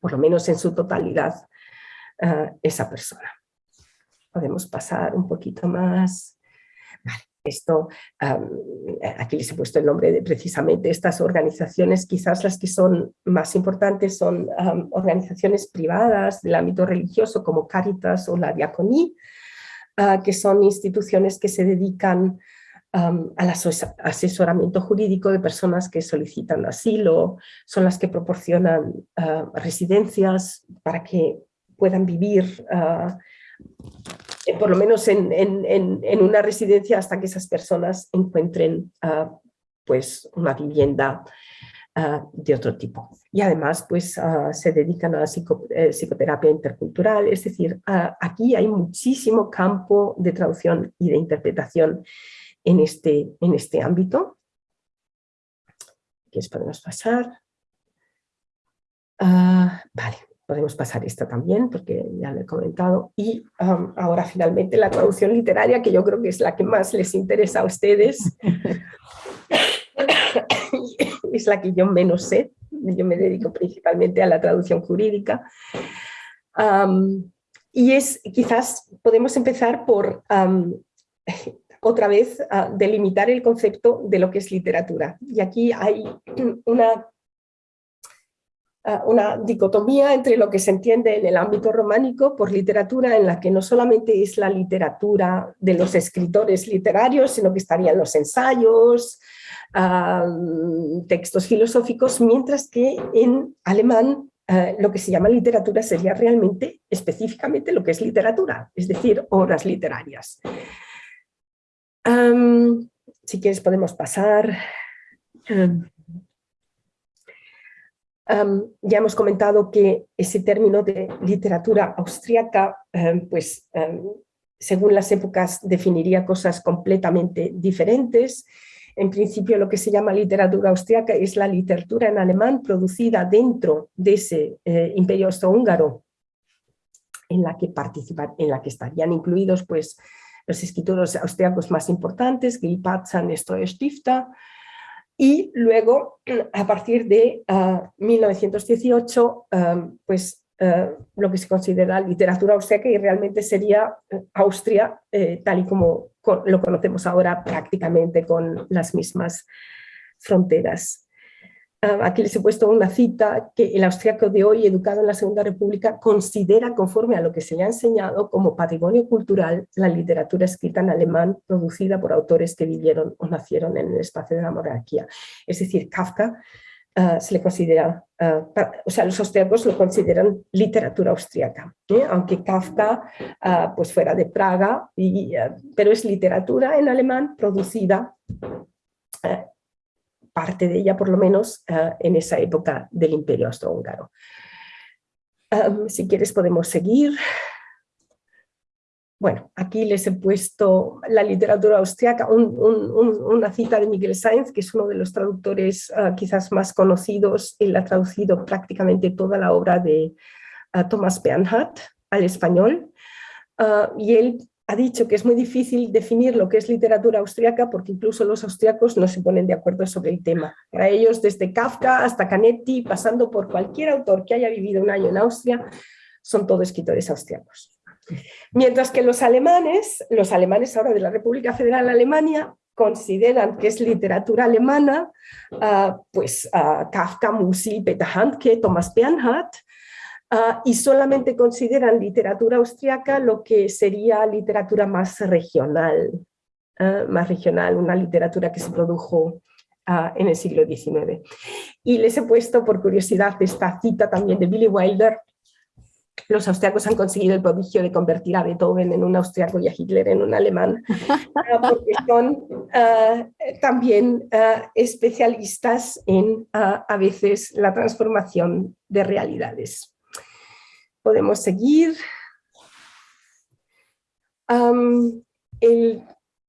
por lo menos en su totalidad, esa persona. Podemos pasar un poquito más. Esto, aquí les he puesto el nombre de precisamente estas organizaciones, quizás las que son más importantes son organizaciones privadas del ámbito religioso como Caritas o la Diaconí, ah, que son instituciones que se dedican al asesoramiento jurídico de personas que solicitan asilo, son las que proporcionan ah, residencias para que puedan vivir uh, eh, por lo menos en, una residencia hasta que esas personas encuentren ah, pues una vivienda ah, de otro tipo. Y además pues ah, se dedican a la eh, psicoterapia intercultural, es decir, aquí hay muchísimo campo de traducción y de interpretación en este, en este ámbito. ¿Qué podemos pasar? vale, podemos pasar esta también, porque ya lo he comentado. Y ahora finalmente la traducción literaria, que yo creo que es la que más les interesa a ustedes. es la que yo menos sé. Yo me dedico principalmente a la traducción jurídica. y es, quizás podemos empezar por otra vez delimitar el concepto de lo que es literatura. Y aquí hay una Ah, una dicotomía entre lo que se entiende en el ámbito románico por literatura en la que no solamente es la literatura de los escritores literarios, sino que estarían los ensayos, textos filosóficos, mientras que en alemán ah, lo que se llama literatura sería realmente específicamente lo que es literatura, es decir, obras literarias. Si quieres podemos pasar ya hemos comentado que ese término de literatura austríaca, pues según las épocas definiría cosas completamente diferentes. En principio lo que se llama literatura austríaca es la literatura en alemán producida dentro de ese eh, imperio austrohúngaro en la que participan, en la que estarían incluidos pues los escritores austriacos más importantes, Gil Patzan, Stifter, y luego, a partir de 1918, ah, ah, pues ah, lo que se considera literatura austríaca y realmente sería eh, Austria eh, tal y como lo conocemos ahora prácticamente con las mismas fronteras. Aquí les he puesto una cita que el austriaco de hoy, educado en la Segunda República, considera, conforme a lo que se le ha enseñado, como patrimonio cultural la literatura escrita en alemán producida por autores que vivieron o nacieron en el espacio de la monarquía. Es decir, Kafka ah, se le considera, ah, o sea, los austriacos lo consideran literatura austriaca, ¿eh? aunque Kafka pues fuera de Praga, y, pero es literatura en alemán producida parte de ella por lo menos eh, en esa época del Imperio Austrohúngaro. si quieres podemos seguir. Bueno, aquí les he puesto la literatura austriaca, una cita de Miguel Sainz, que es uno de los traductores eh, quizás más conocidos. Él ha traducido prácticamente toda la obra de uh, Thomas Bernhardt al español. y él ha dicho que es muy difícil definir lo que es literatura austriaca porque incluso los austriacos no se ponen de acuerdo sobre el tema. Para ellos, desde Kafka hasta Canetti, pasando por cualquier autor que haya vivido un año en Austria, son todos escritores austriacos. Mientras que los alemanes, los alemanes ahora de la República Federal de Alemania, consideran que es literatura alemana, ah, pues uh, Kafka, Musil, Peter Handke, Thomas Bernhard, Ah, y solamente consideran literatura austriaca lo que sería literatura más regional, ah, más regional, una literatura que se produjo ah, en el siglo XIX. Y les he puesto por curiosidad esta cita también de Billy Wilder, los austriacos han conseguido el prodigio de convertir a Beethoven en un austriaco y a Hitler en un alemán, porque son también especialistas en a veces la transformación de realidades. Podemos seguir. el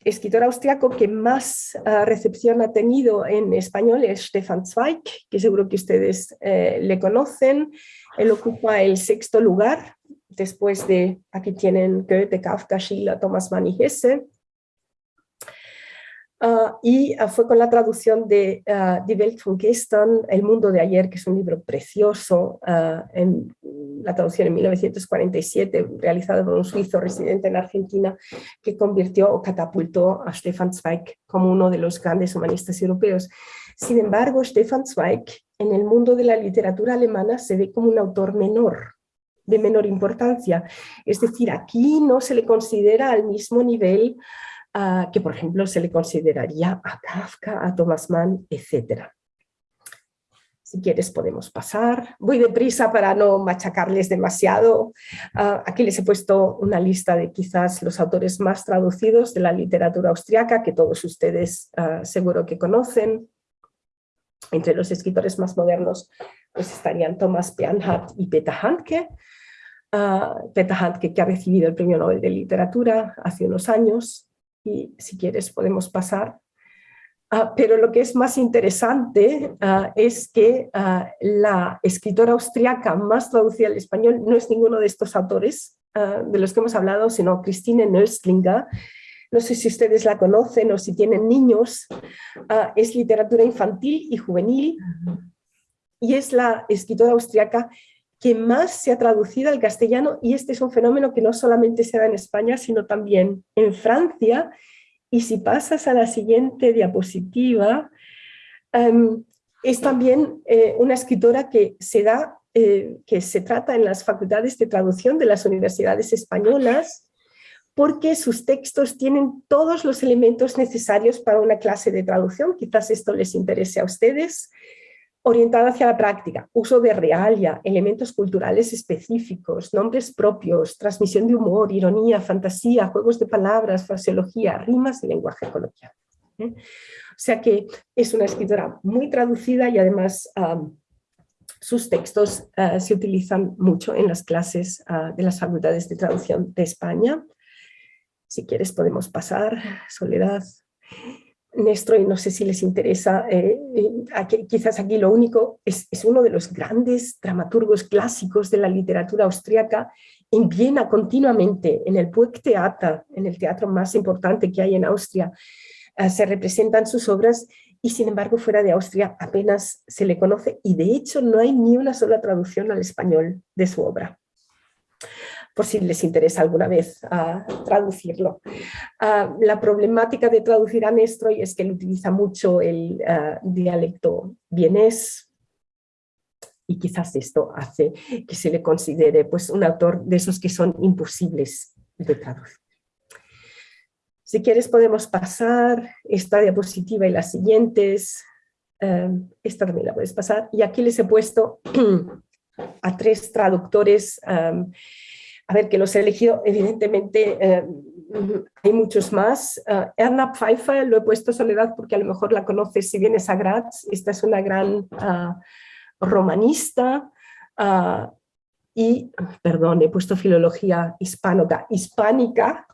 escritor austriaco que más recepción ha tenido en español es Stefan Zweig, que seguro que ustedes eh, le conocen. Él ocupa el sexto lugar, después de, aquí tienen Goethe, Kafka, Schiller, Thomas Mann y Hesse. Ah, y ah, fue con la traducción de uh, Die Welt von Gestern, El mundo de ayer, que es un libro precioso, en la traducción en 1947, realizado por un suizo residente en Argentina, que convirtió o catapultó a Stefan Zweig como uno de los grandes humanistas europeos. Sin embargo, Stefan Zweig en el mundo de la literatura alemana se ve como un autor menor, de menor importancia. Es decir, aquí no se le considera al mismo nivel uh, que, por ejemplo, se le consideraría a Kafka, a Thomas Mann, etc. Si quieres podemos pasar. Voy deprisa para no machacarles demasiado. Uh, aquí les he puesto una lista de quizás los autores más traducidos de la literatura austriaca, que todos ustedes uh, seguro que conocen. Entre los escritores más modernos pues estarían Thomas Bernhard y Peter Handke. Uh, Peter Handke que ha recibido el Premio Nobel de Literatura hace unos años y si quieres podemos pasar. Uh, pero lo que es más interesante uh, es que la escritora austriaca más traducida al español no es ninguno de estos autores de los que hemos hablado, sino Christine Nöstlinger, no sé si ustedes la conocen o si tienen niños, ah, es literatura infantil y juvenil y es la escritora austriaca que más se ha traducido al castellano y este es un fenómeno que no solamente se da en España, sino también en Francia. Y si pasas a la siguiente diapositiva, em, es también eh, una escritora que se da, eh, que se trata en las facultades de traducción de las universidades españolas porque sus textos tienen todos los elementos necesarios para una clase de traducción, quizás esto les interese a ustedes, orientada hacia la práctica, uso de realia, elementos culturales específicos, nombres propios, transmisión de humor, ironía, fantasía, juegos de palabras, fraseología, rimas y lenguaje coloquial. ¿eh? O sea que es una escritora muy traducida y además sus textos ah, se utilizan mucho en las clases ah, de las facultades de traducción de España. Si quieres podemos pasar, Soledad. Néstor, y no sé si les interesa, eh, eh, quizás aquí lo único, es, uno de los grandes dramaturgos clásicos de la literatura austríaca, en Viena continuamente, en el Theater, en el teatro más importante que hay en Austria, eh, se representan sus obras y sin embargo fuera de Austria apenas se le conoce y de hecho no hay ni una sola traducción al español de su obra por si les interesa alguna vez uh, traducirlo. Uh, la problemática de traducir a Nestroy es que él utiliza mucho el uh, dialecto vienés y quizás esto hace que se le considere pues, un autor de esos que son imposibles de traducir. Si quieres podemos pasar esta diapositiva y las siguientes. esta también la puedes pasar. Y aquí les he puesto a tres traductores a ver, que los he elegido, evidentemente eh, hay muchos más. Uh, Erna Pfeiffer, lo he puesto Soledad porque a lo mejor la conoces si vienes a Graz, esta es una gran ah, romanista, y, perdón, he puesto filología hispánica, hispánica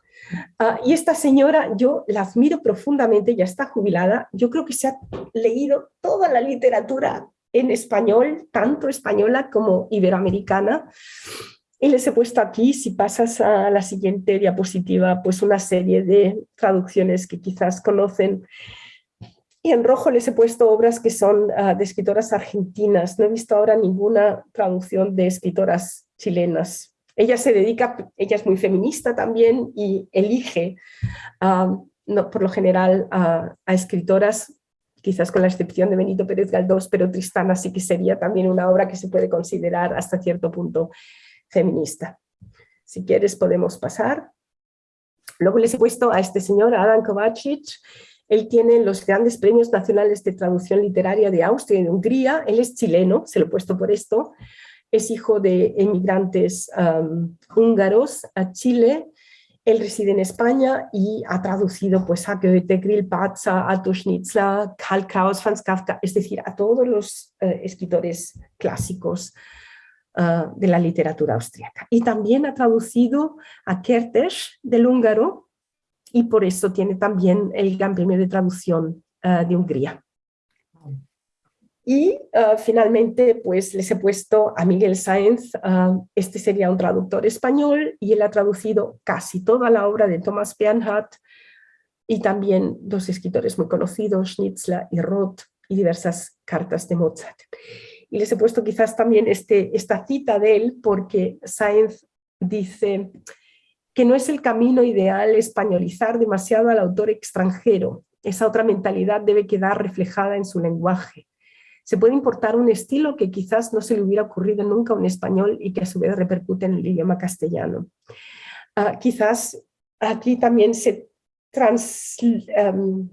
y esta señora yo la admiro profundamente, ya está jubilada, yo creo que se ha leído toda la literatura en español, tanto española como iberoamericana, y les he puesto aquí, si pasas a la siguiente diapositiva, pues una serie de traducciones que quizás conocen. Y en rojo les he puesto obras que son ah, de escritoras argentinas. No he visto ahora ninguna traducción de escritoras chilenas. Ella se dedica, ella es muy feminista también y elige, ah, no, por lo general, a escritoras quizás con la excepción de Benito Pérez Galdós, pero Tristana sí que sería también una obra que se puede considerar hasta cierto punto feminista. Si quieres podemos pasar. Luego les he puesto a este señor, Adam Kovacic, él tiene los grandes premios nacionales de traducción literaria de Austria y de Hungría, él es chileno, se lo he puesto por esto, es hijo de emigrantes húngaros a Chile, él reside en España y ha traducido pues, a Goethe, Grillparzer, a Schnitzler, Karl Kraus, Franz Kafka, es decir, a todos los eh, escritores clásicos eh, de la literatura austríaca. Y también ha traducido a Kertész del húngaro y por eso tiene también el Gran Premio de Traducción eh, de Hungría. Y uh, finalmente, pues les he puesto a Miguel Sáenz, este sería un traductor español y él ha traducido casi toda la obra de Thomas Bernhardt y también dos escritores muy conocidos, Schnitzler y Roth, y diversas cartas de Mozart. Y les he puesto quizás también este, esta cita de él porque Sáenz dice que no es el camino ideal españolizar demasiado al autor extranjero. Esa otra mentalidad debe quedar reflejada en su lenguaje se puede importar un estilo que quizás no se le hubiera ocurrido nunca a un español y que a su vez repercute en el idioma castellano. Ah, quizás aquí también se trans, em,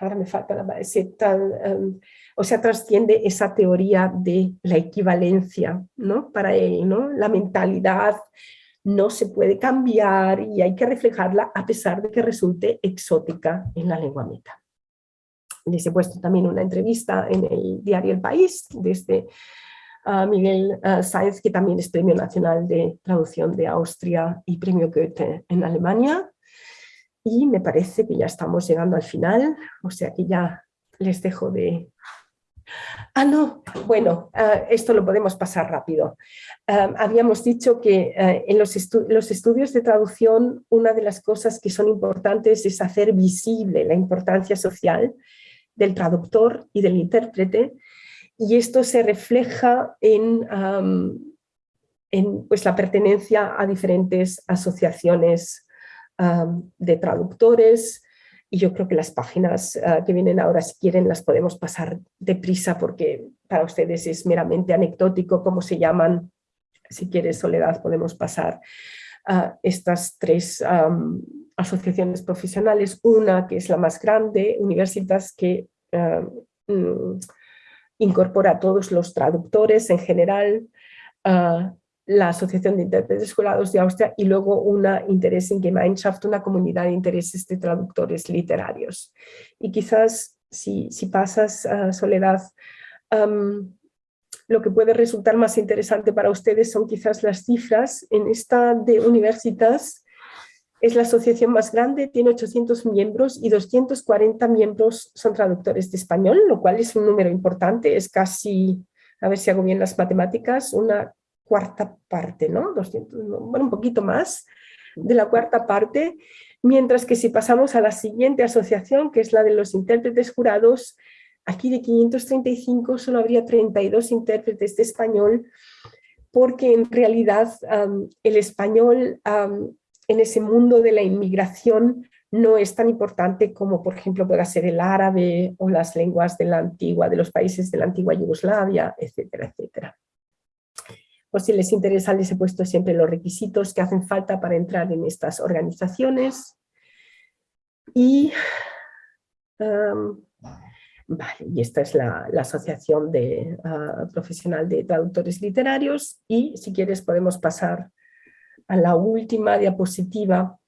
ahora me falta la se em, o sea, trasciende esa teoría de la equivalencia, ¿no? Para él, ¿no? La mentalidad no se puede cambiar y hay que reflejarla a pesar de que resulte exótica en la lengua meta les he puesto también una entrevista en el diario El País desde uh, Miguel uh, Sáenz, que también es Premio Nacional de Traducción de Austria y Premio Goethe en Alemania. Y me parece que ya estamos llegando al final, o sea que ya les dejo de... Ah, no, bueno, uh, esto lo podemos pasar rápido. habíamos dicho que en los, los, estudios de traducción una de las cosas que son importantes es hacer visible la importancia social del traductor y del intérprete, y esto se refleja en, en pues, la pertenencia a diferentes asociaciones de traductores, y yo creo que las páginas ah, que vienen ahora, si quieren, las podemos pasar deprisa porque para ustedes es meramente anecdótico cómo se llaman. Si quieres, Soledad, podemos pasar a estas tres asociaciones profesionales, una que es la más grande, Universitas, que eh, mm, incorpora a todos los traductores en general, la Asociación de Intérpretes Jurados de Austria y luego una Gemeinschaft, una comunidad de intereses de traductores literarios. Y quizás si, si pasas, a Soledad, lo que puede resultar más interesante para ustedes son quizás las cifras. En esta de Universitas es la asociación más grande, tiene 800 miembros y 240 miembros son traductores de español, lo cual es un número importante, es casi, a ver si hago bien las matemáticas, una cuarta parte, ¿no? 200, bueno, un poquito más de la cuarta parte, mientras que si pasamos a la siguiente asociación, que es la de los intérpretes jurados, Aquí de 535 solo habría 32 intérpretes de español, porque en realidad el español en ese mundo de la inmigración no es tan importante como, por ejemplo, pueda ser el árabe o las lenguas de la antigua, de los países de la antigua Yugoslavia, etcétera, etcétera. Si les interesa, les he puesto siempre los requisitos que hacen falta para entrar en estas organizaciones. Y Vale, y esta es la, Asociación de, ah, Profesional de Traductores Literarios y si quieres podemos pasar a la última diapositiva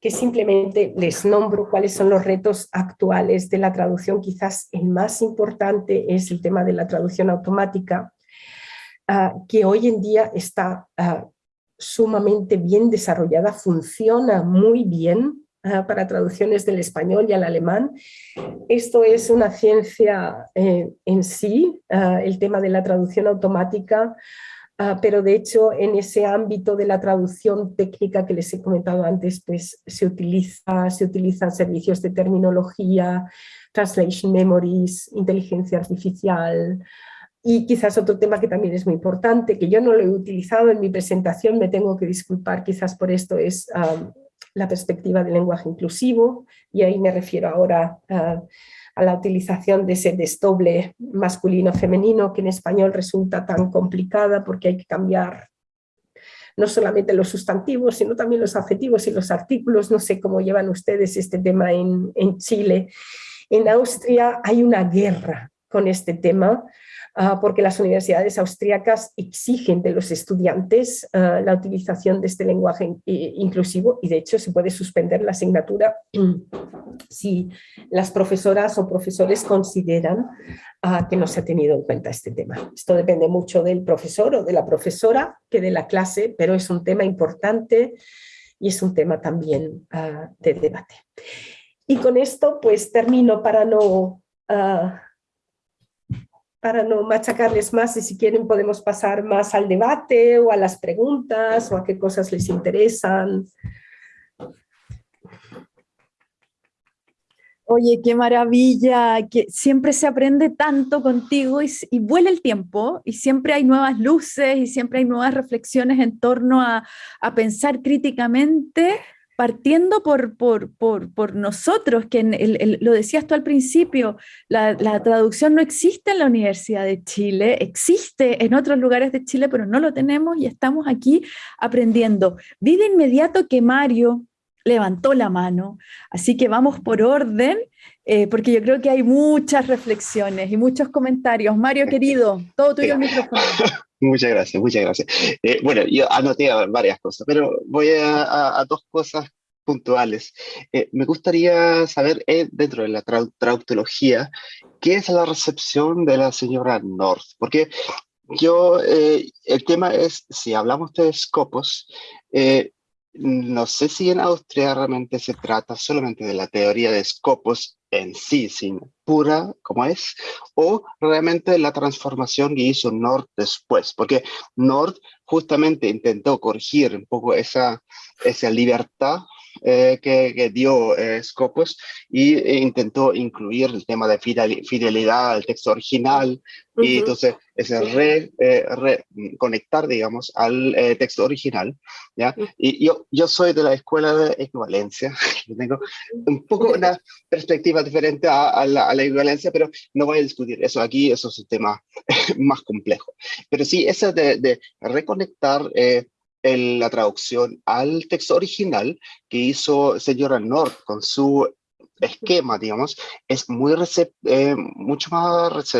que simplemente les nombro cuáles son los retos actuales de la traducción. Quizás el más importante es el tema de la traducción automática, ah, que hoy en día está ah, sumamente bien desarrollada, funciona muy bien, para traducciones del español y al alemán. Esto es una ciencia eh, en sí, ah, el tema de la traducción automática, ah, pero de hecho en ese ámbito de la traducción técnica que les he comentado antes, pues se, utiliza, se utilizan servicios de terminología, translation memories, inteligencia artificial, y quizás otro tema que también es muy importante, que yo no lo he utilizado en mi presentación, me tengo que disculpar quizás por esto, es la perspectiva del lenguaje inclusivo, y ahí me refiero ahora a, la utilización de ese desdoble masculino-femenino que en español resulta tan complicada porque hay que cambiar no solamente los sustantivos, sino también los adjetivos y los artículos. No sé cómo llevan ustedes este tema en, en Chile. En Austria hay una guerra con este tema, porque las universidades austríacas exigen de los estudiantes ah, la utilización de este lenguaje inclusivo y de hecho se puede suspender la asignatura si las profesoras o profesores consideran ah, que no se ha tenido en cuenta este tema. Esto depende mucho del profesor o de la profesora que de la clase, pero es un tema importante y es un tema también de debate. Y con esto pues termino para no para no machacarles más y si quieren podemos pasar más al debate o a las preguntas o a qué cosas les interesan. Oye, qué maravilla, que siempre se aprende tanto contigo y, y, vuela el tiempo y siempre hay nuevas luces y siempre hay nuevas reflexiones en torno a, a pensar críticamente partiendo por, por, por, por nosotros, que el, lo decías tú al principio, la, la, traducción no existe en la Universidad de Chile, existe en otros lugares de Chile, pero no lo tenemos y estamos aquí aprendiendo. Vi de inmediato que Mario levantó la mano, así que vamos por orden, eh, porque yo creo que hay muchas reflexiones y muchos comentarios. Mario, querido, todo tuyo el micrófono. Muchas gracias, muchas gracias. Eh, bueno, yo anoté varias cosas, pero voy a, dos cosas puntuales. Eh, me gustaría saber, eh, dentro de la traductología, ¿qué es la recepción de la señora North? Porque yo, el tema es, si hablamos de escopos, no sé si en Austria realmente se trata solamente de la teoría de escopos en sí, sin pura como es, o realmente la transformación que hizo Nord después, porque Nord justamente intentó corregir un poco esa, esa libertad eh, que, dio eh, Scopus y e intentó incluir el tema de fidelidad al texto original y entonces ese re, eh, conectar, digamos, al texto original, ¿ya? Y yo, yo soy de la escuela de equivalencia, tengo un poco una perspectiva diferente a, la, equivalencia, pero no voy a discutir eso aquí, eso es un tema más complejo. Pero sí, ese de, de reconectar en la traducción al texto original que hizo señora North con su esquema, digamos, es muy eh, mucho más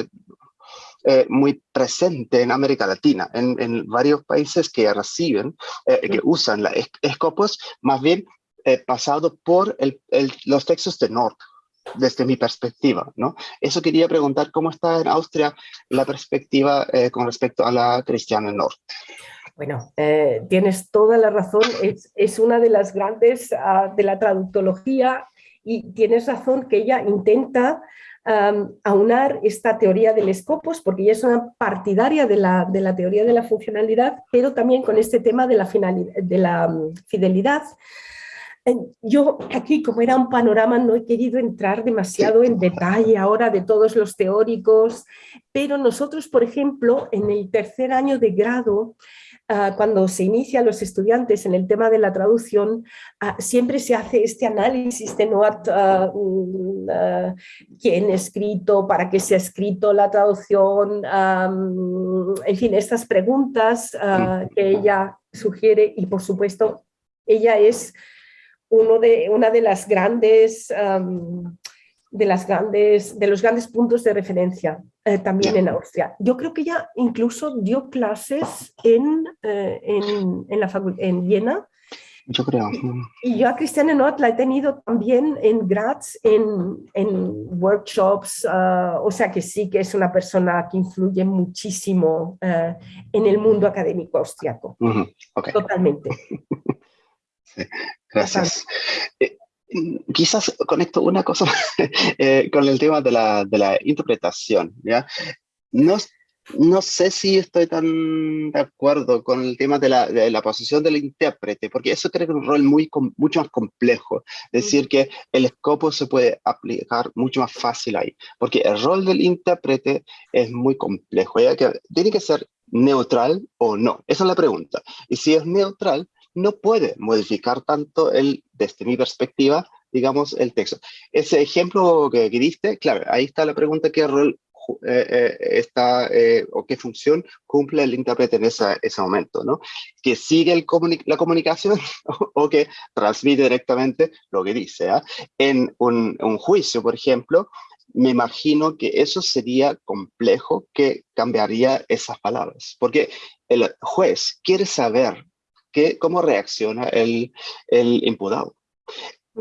eh, muy presente en América Latina, en, varios países que reciben, eh, que usan la escopos, más bien pasado por los textos de North, desde mi perspectiva, ¿no? Eso quería preguntar cómo está en Austria la perspectiva con respecto a la cristiana North. Bueno, eh, tienes toda la razón, es, una de las grandes ah, de la traductología y tienes razón que ella intenta aunar esta teoría del escopos, porque ella es una partidaria de la, de la, teoría de la funcionalidad, pero también con este tema de la, de la mm, fidelidad. Yo aquí, como era un panorama, no he querido entrar demasiado en detalle ahora de todos los teóricos, pero nosotros, por ejemplo, en el tercer año de grado, cuando se inicia los estudiantes en el tema de la traducción, ah, siempre se hace este análisis de no uh, quién ha escrito, para qué se ha escrito la traducción, en fin, estas preguntas que ella sugiere. Y por supuesto ella es uno de, una de las grandes de, las grandes, de los grandes puntos de referencia eh, también en Austria. Yo creo que ella incluso dio clases en, eh, en, en, la en Viena. Yo creo. Y yo a Cristiane Not la he tenido también en Graz, en, en workshops, ah, o sea que sí que es una persona que influye muchísimo eh, en el mundo académico austriaco. Totalmente. gracias quizás conecto una cosa eh, con el tema de la, de la interpretación, ¿ya? No, no sé si estoy tan de acuerdo con el tema de la, de la posición del intérprete, porque eso creo que es un rol muy, mucho más complejo. Es decir, que el escopo se puede aplicar mucho más fácil ahí, porque el rol del intérprete es muy complejo. ¿ya? Que tiene que ser neutral o no. Esa es la pregunta. Y si es neutral, no puede modificar tanto el, desde mi perspectiva, digamos, el texto. Ese ejemplo que, diste, claro, ahí está la pregunta, ¿qué rol eh, eh, está eh, o qué función cumple el intérprete en ese momento, ¿no? Que sigue la comunicación o, que transmite directamente lo que dice. ¿ah? En un, juicio, por ejemplo, me imagino que eso sería complejo que cambiaría esas palabras, porque el juez quiere saber que, cómo reacciona el, el imputado.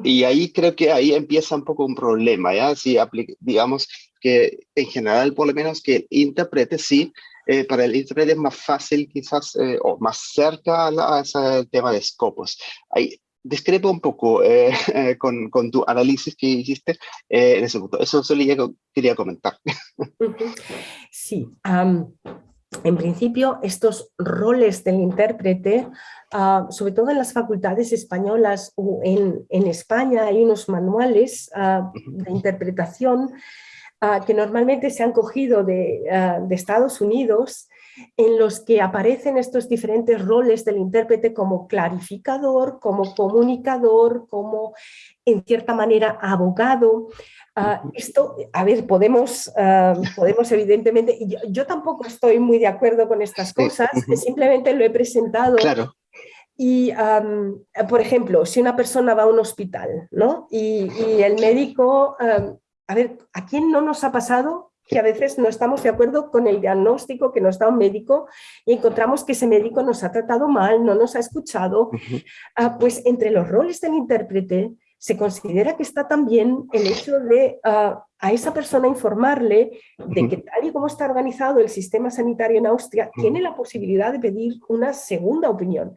Y ahí creo que ahí empieza un poco un problema, ¿ya? Si digamos que en general, por lo menos, que el intérprete sí, eh, para el intérprete es más fácil quizás, eh, o más cerca a, ese tema de escopos. Ahí discrepo un poco eh, con, con, tu análisis que hiciste en ese punto. Eso solo quería comentar. Sí, en principio, estos roles del intérprete, ah, sobre todo en las facultades españolas o en, España hay unos manuales ah, de interpretación ah, que normalmente se han cogido de, de, Estados Unidos en los que aparecen estos diferentes roles del intérprete como clarificador, como comunicador, como en cierta manera abogado. Ah, esto, a ver, podemos, ah, podemos evidentemente, yo, yo, tampoco estoy muy de acuerdo con estas cosas, simplemente lo he presentado. Claro. Y, por ejemplo, si una persona va a un hospital, ¿no? Y, y el médico, a ver, ¿a quién no nos ha pasado que a veces no estamos de acuerdo con el diagnóstico que nos da un médico y encontramos que ese médico nos ha tratado mal, no nos ha escuchado, ah, pues entre los roles del intérprete se considera que está también el hecho de ah, a esa persona informarle de que tal y como está organizado el sistema sanitario en Austria, tiene la posibilidad de pedir una segunda opinión.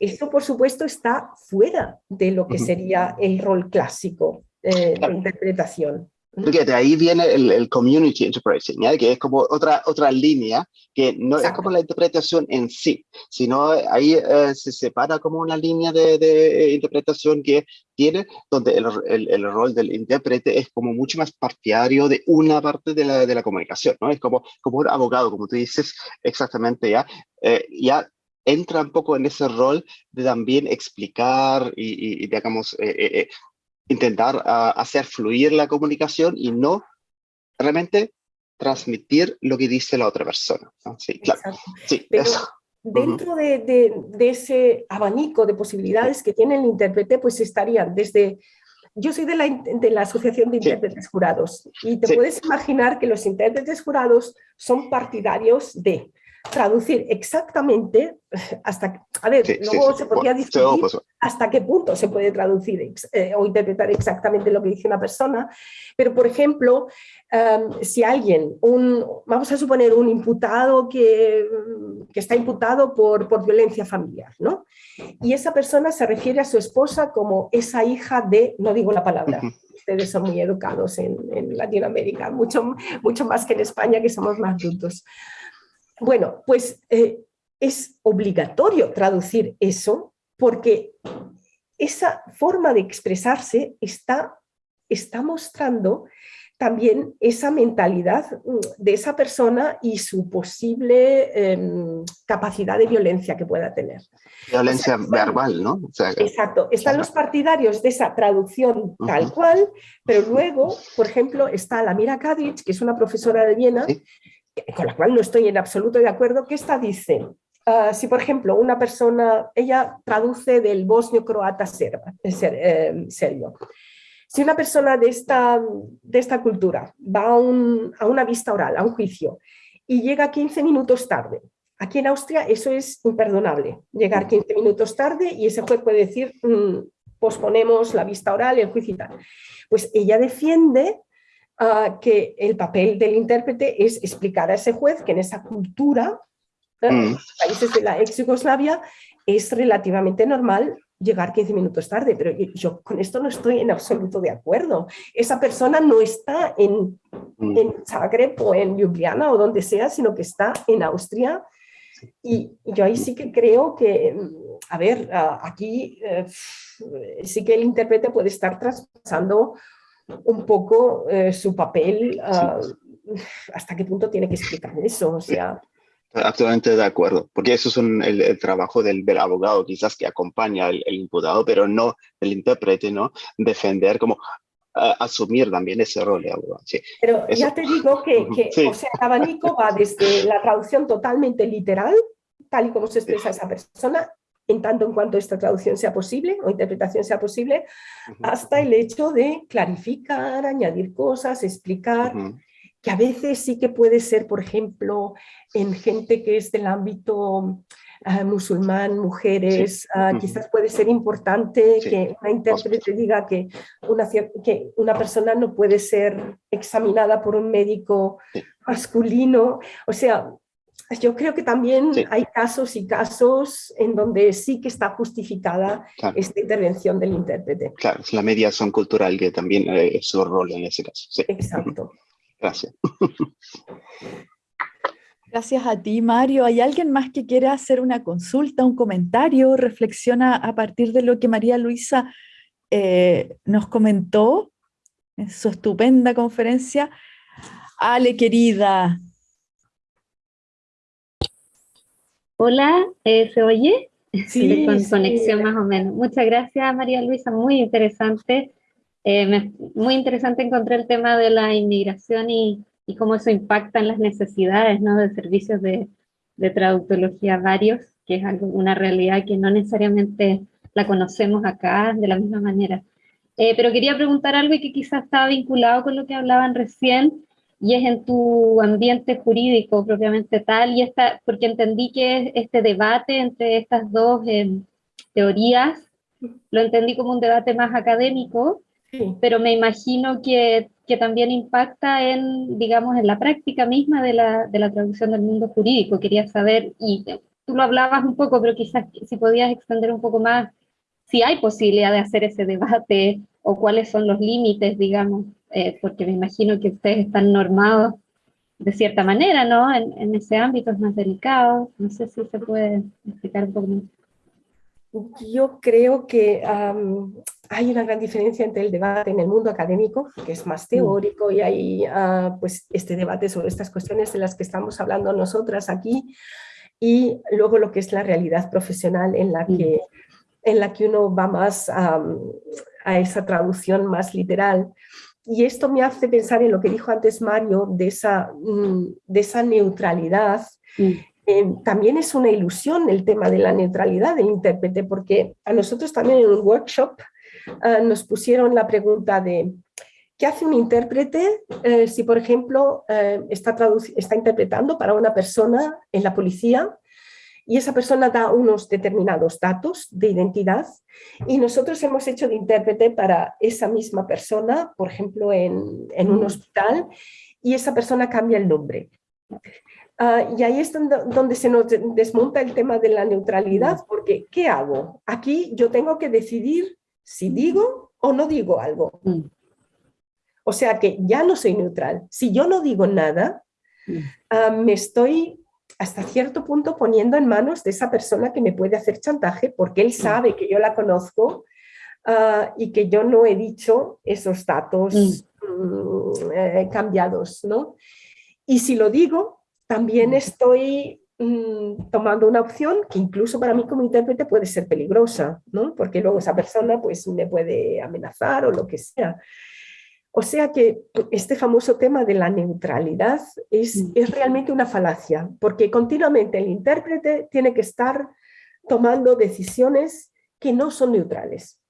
Esto, por supuesto, está fuera de lo que sería el rol clásico eh, de interpretación. Porque de ahí viene el, community interpretation, que es como otra, otra línea, que no es como la interpretación en sí, sino ahí eh, se separa como una línea de, de, interpretación que tiene, donde el, el, el, rol del intérprete es como mucho más partidario de una parte de la, de la comunicación, ¿no? Es como, como un abogado, como tú dices exactamente ya, eh, ya entra un poco en ese rol de también explicar y, y, digamos, eh, intentar ah, hacer fluir la comunicación y no realmente transmitir lo que dice la otra persona. Sí, claro. Sí, eso. Dentro de, de, ese abanico de posibilidades que tiene el intérprete, pues estarían desde... Yo soy de la, de la Asociación de Intérpretes Jurados y te puedes imaginar que los intérpretes jurados son partidarios de traducir exactamente hasta, a ver, luego se podría discutir hasta qué punto se puede traducir eh, o interpretar exactamente lo que dice una persona, pero por ejemplo, em, si alguien, un, vamos a suponer un imputado que, que está imputado por, por, violencia familiar, ¿no? Y esa persona se refiere a su esposa como esa hija de, no digo la palabra, ustedes son muy educados en, en Latinoamérica, mucho, mucho más que en España que somos más brutos. Bueno, pues eh, es obligatorio traducir eso porque esa forma de expresarse está, está mostrando también esa mentalidad mm, de esa persona y su posible em, capacidad de violencia que pueda tener. Violencia verbal, ¿no? exacto. Están los partidarios de esa traducción tal cual, pero luego, por ejemplo, está la Mira Kadic, que es una profesora de Viena, con la cual no estoy en absoluto de acuerdo, que esta dice, ah, si por ejemplo una persona, ella traduce del bosnio-croata eh, serbio, si una persona de esta, de esta cultura va a, una vista oral, a un juicio, y llega 15 minutos tarde, aquí en Austria eso es imperdonable, llegar 15 minutos tarde y ese juez puede decir, mm, posponemos la vista oral el juicio y tal. Pues ella defiende que el papel del intérprete es explicar a ese juez que en esa cultura, mm. países de la ex Yugoslavia, es relativamente normal llegar 15 minutos tarde, pero yo con esto no estoy en absoluto de acuerdo. Esa persona no está en, mm. en Zagreb o en Ljubljana o donde sea, sino que está en Austria. Y yo ahí sí que creo que, a ver, aquí eh, sí que el intérprete puede estar traspasando un poco eh, su papel, ah, hasta qué punto tiene que explicar eso, o sea... Absolutamente de acuerdo, porque eso es el, trabajo del, abogado, quizás que acompaña al imputado, pero no el intérprete, ¿no? Defender como asumir también ese rol de abogado. pero ya te digo que, o sea, el abanico va desde la traducción totalmente literal, tal y como se expresa esa persona, en tanto en cuanto esta traducción sea posible o interpretación sea posible, hasta el hecho de clarificar, añadir cosas, explicar, que a veces sí que puede ser, por ejemplo, en gente que es del ámbito uh, musulmán, mujeres, uh, quizás puede ser importante Sí. que una intérprete diga que una, que una persona no puede ser examinada por un médico Sí. masculino. O sea, yo creo que también Sí. hay casos y casos en donde sí que está justificada Claro. esta intervención del intérprete. Claro, es la mediación cultural que también es su rol en ese caso. Sí, Exacto. gracias. Gracias a ti, Mario. ¿Hay alguien más que quiera hacer una consulta, un comentario? Reflexiona a partir de lo que María Luisa eh, nos comentó en su estupenda conferencia. Ale, querida. Hola, eh, ¿se oye? Sí, con sí. conexión más o menos. Muchas gracias, María Luisa, muy interesante. Eh, me- muy interesante encontré el tema de la inmigración y, y cómo eso impacta en las necesidades ¿no? de servicios de, de traductología varios, que es algo, una realidad que no necesariamente la conocemos acá de la misma manera. Eh, pero quería preguntar algo y que quizás estaba vinculado con lo que hablaban recién, y es en tu ambiente jurídico propiamente tal, y esta, porque entendí que este debate entre estas dos eh, teorías, lo entendí como un debate más académico, Sí. pero me imagino que, que también impacta en, digamos, en la práctica misma de la, de la traducción del mundo jurídico. Quería saber, y tú lo hablabas un poco, pero quizás si podías extender un poco más, si hay posibilidad de hacer ese debate o cuáles son los límites, digamos, eh, porque me imagino que ustedes están normados de cierta manera, ¿no? En, en ese ámbito es más delicado. No sé si se puede explicar un poco más. Yo creo que am, hay una gran diferencia entre el debate en el mundo académico, que es más teórico, y hay ah, pues, este debate sobre estas cuestiones de las que estamos hablando nosotras aquí, y luego lo que es la realidad profesional en la que, en la que uno va más am, a esa traducción más literal. Y esto me hace pensar en lo que dijo antes Mario, de esa, mm, de esa neutralidad. Eh, también es una ilusión el tema de la neutralidad del intérprete, porque a nosotros también en un workshop ah, nos pusieron la pregunta de ¿qué hace un intérprete eh, si, por ejemplo, eh, está, está interpretando para una persona en la policía y esa persona da unos determinados datos de identidad y nosotros hemos hecho de intérprete para esa misma persona, por ejemplo, en, en un hospital, y esa persona cambia el nombre. Ah, y ahí es donde, donde se nos de- desmonta el tema de la neutralidad, porque ¿qué hago? Aquí yo tengo que decidir si digo o no digo algo. Mm. O sea que ya no soy neutral. Si yo no digo nada, Mm. ah, me estoy hasta cierto punto poniendo en manos de esa persona que me puede hacer chantaje porque él sabe que yo la conozco ah, y que yo no he dicho esos datos mm, eh, cambiados, ¿no? Y si lo digo, también estoy mm, tomando una opción que incluso para mí como intérprete puede ser peligrosa, ¿no? Porque luego esa persona pues me puede amenazar o lo que sea. O sea que este famoso tema de la neutralidad es, Mm. es realmente una falacia, porque continuamente el intérprete tiene que estar tomando decisiones que no son neutrales.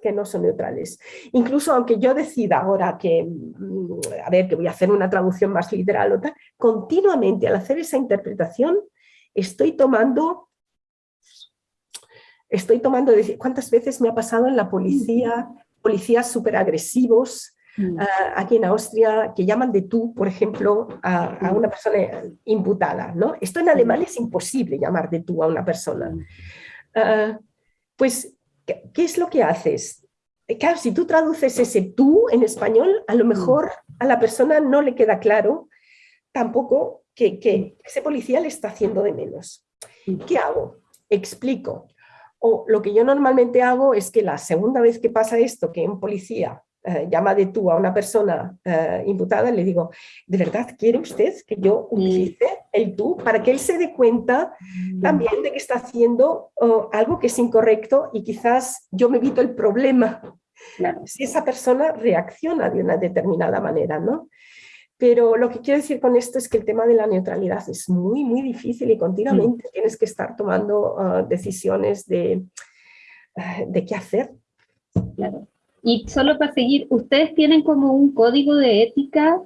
Que no son neutrales. Incluso aunque yo decida ahora que, mm, a ver, que voy a hacer una traducción más literal o tal, continuamente al hacer esa interpretación estoy tomando estoy tomando, ¿cuántas veces me ha pasado en la policía, policías súper agresivos Mm. ah, aquí en Austria que llaman de tú, por ejemplo, a, a una persona imputada, ¿no? Esto en alemán es imposible llamar de tú a una persona. Ah, pues, ¿qué, qué es lo que haces? Eh, Claro, si tú traduces ese tú en español, a lo mejor a la persona no le queda claro tampoco que, que ese policía le está haciendo de menos. ¿Qué hago? Explico. O lo que yo normalmente hago es que la segunda vez que pasa esto, que un policía eh, llama de tú a una persona eh, imputada, le digo, ¿de verdad quiere usted que yo utilice el tú para que él se dé cuenta también de que está haciendo oh, algo que es incorrecto y quizás yo me evito el problema Claro. si esa persona reacciona de una determinada manera, ¿no? Pero lo que quiero decir con esto es que el tema de la neutralidad es muy, muy difícil y continuamente mm. tienes que estar tomando ah, decisiones de, de qué hacer. Claro. Y solo para seguir, ¿ustedes tienen como un código de ética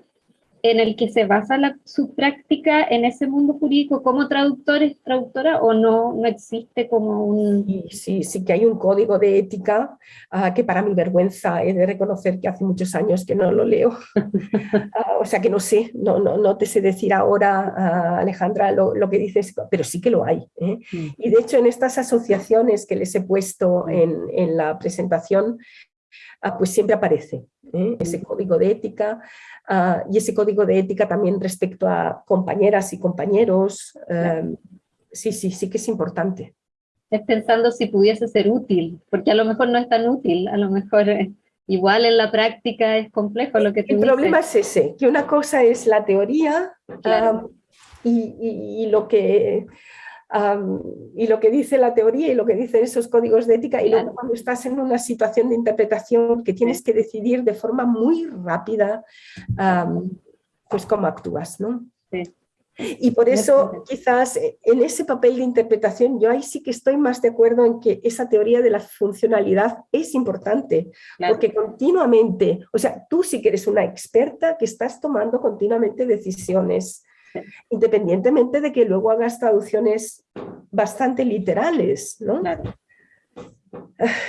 en el que se basa la, su práctica en ese mundo jurídico como traductores, traductora, o no, no existe como un... Sí, sí, sí que hay un código de ética uh, que para mi vergüenza he de reconocer que hace muchos años que no lo leo. uh, o sea que no sé, no, no, no te sé decir ahora, uh, Alejandra, lo, lo, que dices, pero sí que lo hay. ¿eh? Mm. Y de hecho en estas asociaciones que les he puesto en, en la presentación, pues siempre aparece ¿eh? ese mm. código de ética uh, y ese código de ética también respecto a compañeras y compañeros. Uh, sí, sí, sí que es importante. Es pensando si pudiese ser útil, porque a lo mejor no es tan útil, a lo mejor eh, igual en la práctica es complejo lo que tú El dices. problema es ese, que una cosa es la teoría claro. um, y, y, y, lo que Um, y lo que dice la teoría y lo que dicen esos códigos de ética, y luego cuando estás en una situación de interpretación que tienes que decidir de forma muy rápida, um, pues cómo actúas, ¿no? Sí. Y por eso quizás en ese papel de interpretación yo ahí sí que estoy más de acuerdo en que esa teoría de la funcionalidad es importante, claro. porque continuamente, o sea, tú sí que eres una experta que estás tomando continuamente decisiones independientemente de que luego hagas traducciones bastante literales, ¿no? Claro.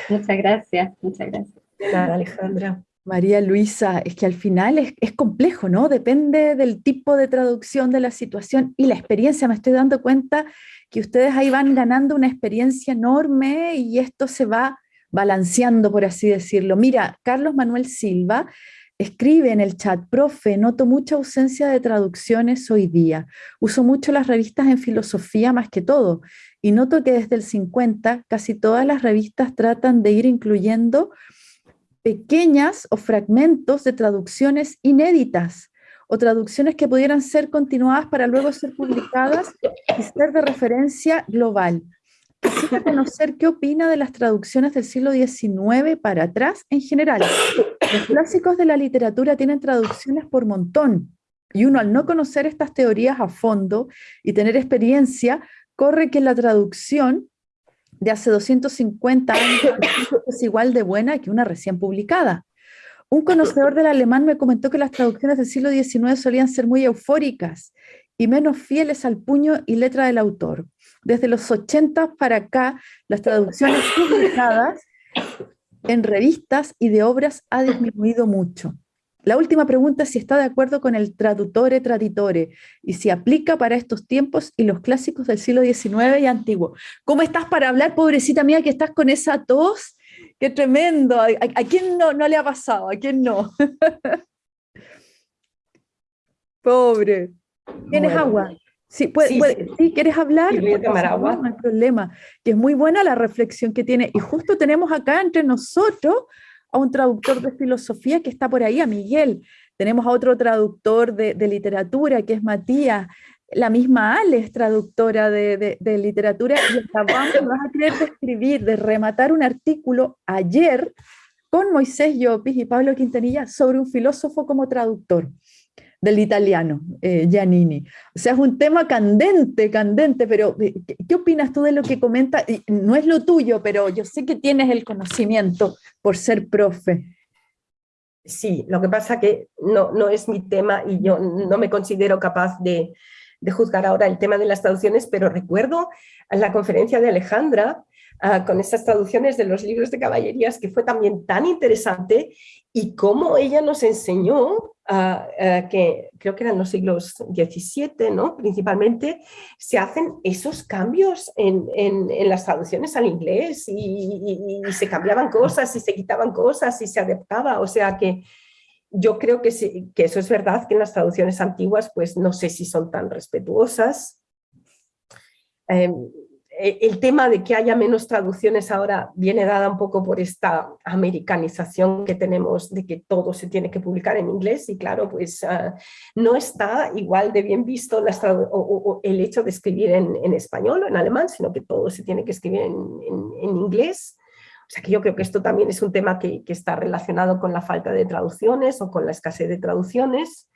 Muchas gracias, muchas gracias. Nada, Alejandra. María Luisa, es que al final es, es, complejo, ¿no? Depende del tipo de traducción de la situación y la experiencia. Me estoy dando cuenta que ustedes ahí van ganando una experiencia enorme y esto se va balanceando, por así decirlo. Mira, Carlos Manuel Silva Escribe en el chat, profe, noto mucha ausencia de traducciones hoy día. Uso mucho las revistas en filosofía más que todo. Y noto que desde el 50 casi todas las revistas tratan de ir incluyendo pequeñas o fragmentos de traducciones inéditas o traducciones que pudieran ser continuadas para luego ser publicadas y ser de referencia global. Quisiera conocer qué opina de las traducciones del siglo XIX para atrás en general. Los clásicos de la literatura tienen traducciones por montón y uno al no conocer estas teorías a fondo y tener experiencia, corre que la traducción de hace 250 años es igual de buena que una recién publicada. Un conocedor del alemán me comentó que las traducciones del siglo XIX solían ser muy eufóricas y menos fieles al puño y letra del autor. Desde los 80 para acá, las traducciones publicadas en revistas y de obras ha disminuido mucho. La última pregunta es si está de acuerdo con el traduttore traditore y si aplica para estos tiempos y los clásicos del siglo XIX y antiguo. ¿Cómo estás para hablar, pobrecita mía, que estás con esa tos? ¡Qué tremendo! ¿A, a, a quién no, no le ha pasado? ¿A quién no? Pobre. ¿Tienes agua? Sí, puede, sí, puede, sí. ¿quieres hablar? No hay problema. Que es muy buena la reflexión que tiene. Y justo tenemos acá entre nosotros a un traductor de filosofía que está por ahí, a Miguel. Tenemos a otro traductor de, de literatura, que es Matías. La misma Ale es traductora de, de, de literatura y acabamos, vas a querer de escribir, de rematar un artículo ayer con Moisés Llopis y Pablo Quintanilla sobre un filósofo como traductor del italiano, eh, Giannini. O sea, es un tema candente, candente, pero eh, ¿qué, ¿qué, opinas tú de lo que comenta? No es lo tuyo, pero yo sé que tienes el conocimiento por ser profe. Sí, lo que pasa que no, no es mi tema y yo no me considero capaz de, de juzgar ahora el tema de las traducciones, pero recuerdo la conferencia de Alejandra uh, con esas traducciones de los libros de caballerías que fue también tan interesante y cómo ella nos enseñó uh, uh, que creo que eran los siglos XVII, ¿no? principalmente, se hacen esos cambios en, en, en las traducciones al inglés y, y, y, se cambiaban cosas y se quitaban cosas y se adaptaba, o sea que yo creo que, sí, que eso es verdad, que en las traducciones antiguas pues no sé si son tan respetuosas. Eh, el tema de que haya menos traducciones ahora viene dada un poco por esta americanización que tenemos de que todo se tiene que publicar en inglés y claro, pues uh, no está igual de bien visto el hecho de escribir en, español o en alemán, sino que todo se tiene que escribir en inglés. O sea que yo creo que esto también es un tema que, que, está relacionado con la falta de traducciones o con la escasez de traducciones.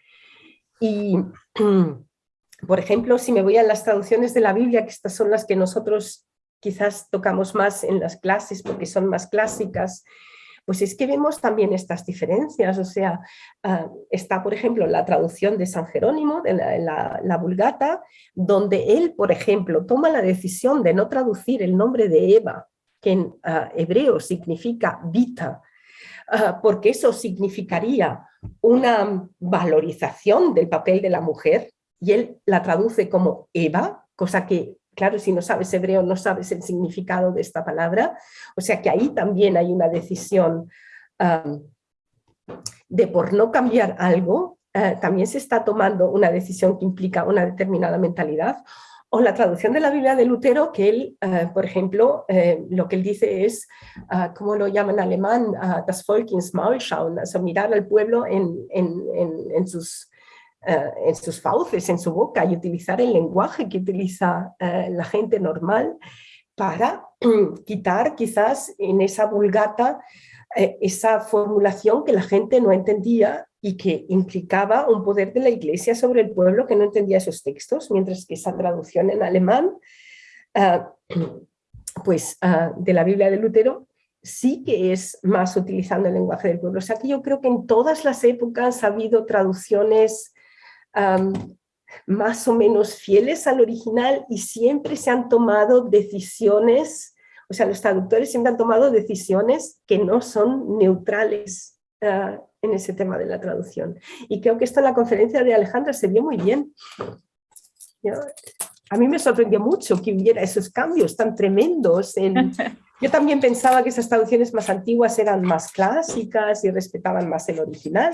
Y, por ejemplo, si me voy a las traducciones de la Biblia, que estas son las que nosotros quizás tocamos más en las clases porque son más clásicas, pues es que vemos también estas diferencias, o sea, ah, está por ejemplo la traducción de San Jerónimo, de la, Vulgata, donde él, por ejemplo, toma la decisión de no traducir el nombre de Eva, que en ah, hebreo significa vita, ah, porque eso significaría una valorización del papel de la mujer, y él la traduce como Eva, cosa que Claro, si no sabes hebreo, no sabes el significado de esta palabra. O sea que ahí también hay una decisión de por no cambiar algo, eh, también se está tomando una decisión que implica una determinada mentalidad. O la traducción de la Biblia de Lutero, que él, eh, por ejemplo, eh, lo que él dice es, uh, ¿cómo lo llama en alemán? das Volk ins Maul schauen, o mirar al pueblo en, en, en sus eh, en sus fauces, en su boca y utilizar el lenguaje que utiliza eh, la gente normal para quitar quizás en esa vulgata eh, esa formulación que la gente no entendía y que implicaba un poder de la iglesia sobre el pueblo que no entendía esos textos, mientras que esa traducción en alemán pues, de la Biblia de Lutero sí que es más utilizando el lenguaje del pueblo. O sea que yo creo que en todas las épocas ha habido traducciones más o menos fieles al original y siempre se han tomado decisiones, o sea, los traductores siempre han tomado decisiones que no son neutrales ah, en ese tema de la traducción. Y creo que esto en la conferencia de Alejandra se vio muy bien. A mí me sorprendió mucho que hubiera esos cambios tan tremendos. yo también pensaba que esas traducciones más antiguas eran más clásicas y respetaban más el original.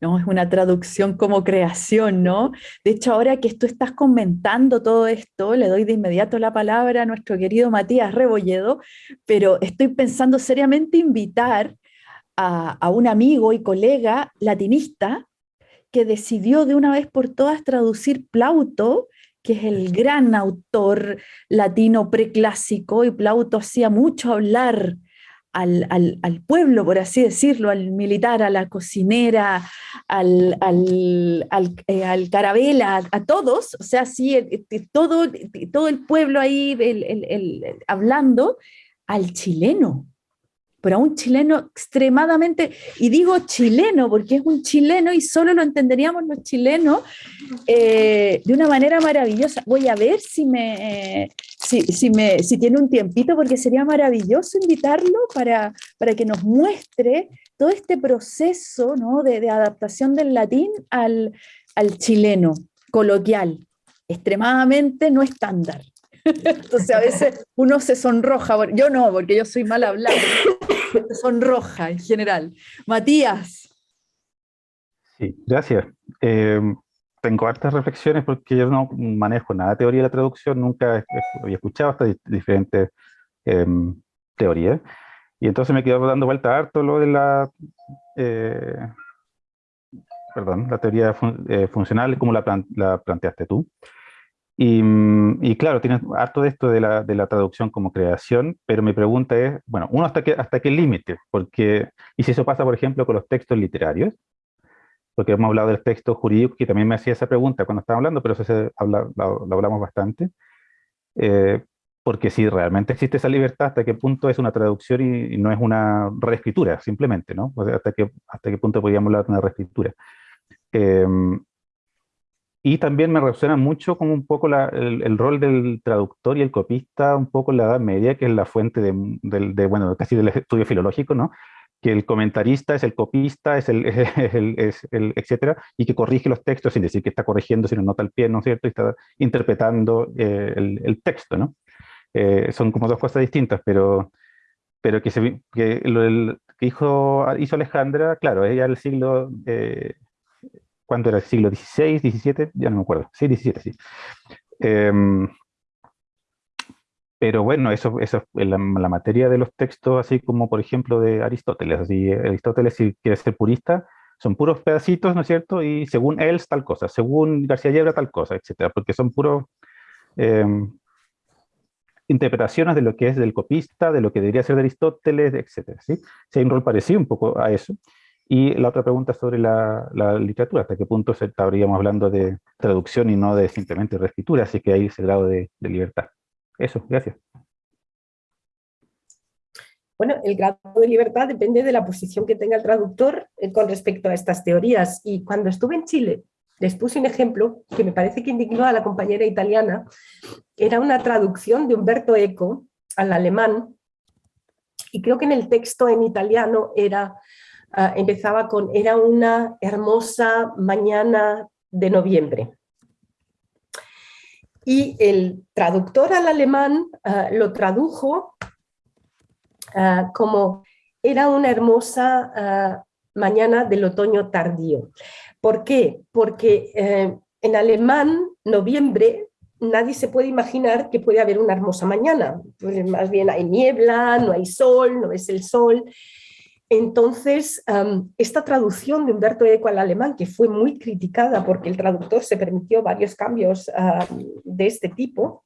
¿No? Es una traducción como creación, ¿no? De hecho, ahora que tú estás comentando todo esto, le doy de inmediato la palabra a nuestro querido Matías Rebolledo, pero estoy pensando seriamente invitar a, a un amigo y colega latinista que decidió de una vez por todas traducir Plauto, que es el gran autor latino preclásico, y Plauto hacía mucho hablar al, pueblo, por así decirlo, al militar, a la cocinera, al, al, eh, carabela, a, todos, o sea, sí, eh, eh, todo, todo el pueblo ahí hablando, al chileno, pero a un chileno extremadamente, y digo chileno porque es un chileno y solo lo entenderíamos los chilenos de una manera maravillosa. Voy a ver si me, si, si, me, si tiene un tiempito, porque sería maravilloso invitarlo para, para que nos muestre todo este proceso ¿no? de, adaptación del latín al, al chileno coloquial, extremadamente no estándar. Entonces a veces uno se sonroja, yo no, porque yo soy mal hablando, se sonroja en general. Matías. Sí, gracias. Eh, tengo hartas reflexiones porque yo no manejo nada de teoría de la traducción, nunca había escuchado estas diferentes em, teorías. Y entonces me quedo dando vuelta harto lo de la, eh, perdón, la teoría eh, funcional, como la, la, planteaste tú. Y, y, claro, tienes harto de esto de la, de la, traducción como creación, pero mi pregunta es, bueno, uno, ¿hasta qué, hasta qué límite? Porque, y si eso pasa, por ejemplo, con los textos literarios, porque hemos hablado del texto jurídico, que también me hacía esa pregunta cuando estaba hablando, pero eso se habla, lo, hablamos bastante. Eh, porque si realmente existe esa libertad, ¿hasta qué punto es una traducción y, no es una reescritura, simplemente, ¿no? O sea, ¿hasta qué, hasta qué punto podríamos hablar de una reescritura? Em, y también me resuena mucho como un poco el, el, rol del traductor y el copista, un poco la Edad Media, que es la fuente de, de, de bueno, casi del estudio filológico, ¿no? Que el comentarista es el copista, es el, es el, etcétera, y que corrige los textos sin decir que está corrigiendo, sino nota al pie, ¿no es cierto? Y está interpretando eh, el, texto, ¿no? Eh, son como dos cosas distintas, pero, pero que, se, que, lo, que hizo, hizo Alejandra, claro, ella el siglo, eh, ¿cuánto era? ¿El siglo XVI, XVII? Ya no me acuerdo, sí, XVII, sí. Pero bueno, eso, eso es la, materia de los textos, así como por ejemplo de Aristóteles. Así, Aristóteles, si quiere ser purista, son puros pedacitos, ¿no es cierto? Y según él, tal cosa, según García Llebra, tal cosa, etcétera, porque son puros em, interpretaciones de lo que es del copista, de lo que debería ser de Aristóteles, etcétera. ¿sí? Si hay un rol parecido un poco a eso. Y la otra pregunta sobre la, literatura, hasta qué punto estaríamos hablando de traducción y no de simplemente reescritura, así que hay ese grado de, libertad. Eso, gracias. Bueno, el grado de libertad depende de la posición que tenga el traductor eh, con respecto a estas teorías. Y cuando estuve en Chile, les puse un ejemplo que me parece que indignó a la compañera italiana. Era una traducción de Umberto Eco al alemán y creo que en el texto en italiano era Ah, empezaba con era una hermosa mañana de noviembre. Y el traductor al alemán ah, lo tradujo ah, como era una hermosa mañana del otoño tardío. ¿Por qué? Porque eh, en alemán, noviembre, nadie se puede imaginar que puede haber una hermosa mañana. Pues más bien hay niebla, no hay sol, no es el sol. Entonces, esta traducción de Humberto Eco al alemán, que fue muy criticada porque el traductor se permitió varios cambios de este tipo,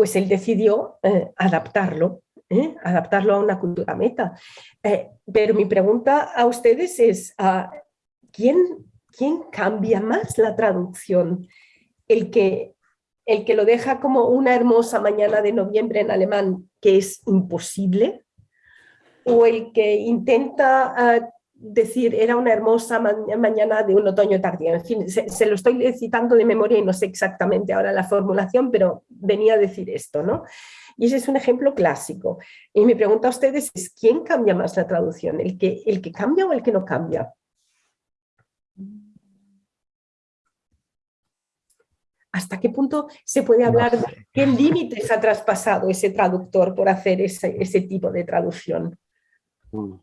pues él decidió eh, adaptarlo, ¿eh? adaptarlo a una cultura meta. Eh, pero mi pregunta a ustedes es, ah, ¿quién, ¿quién cambia más la traducción? ¿El que, ¿El que lo deja como una hermosa mañana de noviembre en alemán, que es imposible? O el que intenta ah, decir era una hermosa mañana de un otoño tardío. En fin, se, lo estoy citando de memoria y no sé exactamente ahora la formulación, pero venía a decir esto, ¿no? Y ese es un ejemplo clásico. Y mi pregunta a ustedes es, ¿quién cambia más la traducción? ¿El que, el que cambia o el que no cambia? ¿Hasta qué punto se puede hablar qué límites ha traspasado ese traductor por hacer ese, ese tipo de traducción? Mm.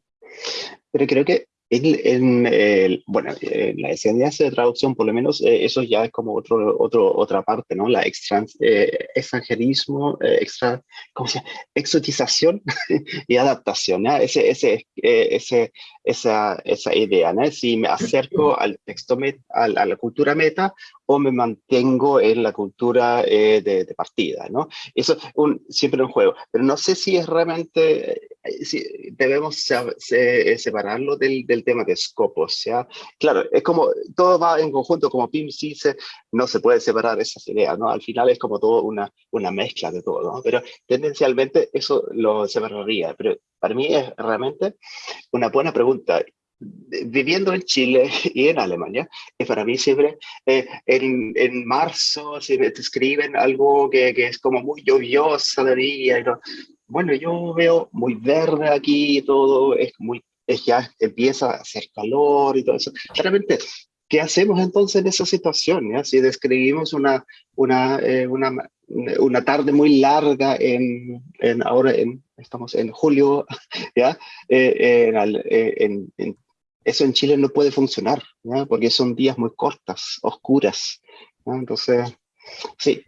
Pero creo que en, bueno, en la enseñanza de traducción, por lo menos, eh, eso ya es como otro, otro, otra parte, ¿no? La eh, extranjerismo, eh, extra, ¿cómo se llama? Exotización y adaptación. Ese, ese, ese, esa, esa idea, ¿no? Si me acerco al texto, a la cultura meta, o me mantengo en la cultura eh, de, partida, ¿no? Eso es un, siempre un juego, pero no sé si es realmente, eh, si debemos separarlo del, del, tema de scopos, sea Claro, es como, todo va en conjunto, como Pim dice, no se puede separar esas ideas, ¿no? Al final es como todo una, una mezcla de todo, ¿no? Pero tendencialmente eso lo separaría, pero para mí es realmente una buena pregunta viviendo en Chile y en Alemania, es para mí siempre eh, en, en, marzo, si me escriben algo que, que, es como muy lluviosa de día, bueno, yo veo muy verde aquí y todo, es muy, es ya empieza a hacer calor y todo eso. Claramente, ¿qué hacemos entonces en esa situación? Ya? Si describimos una, una, eh, una, una tarde muy larga en, en ahora en, estamos en julio, ¿ya? Eh, en, en eso en Chile no puede funcionar, porque son días muy cortas, oscuras. Entonces, sí,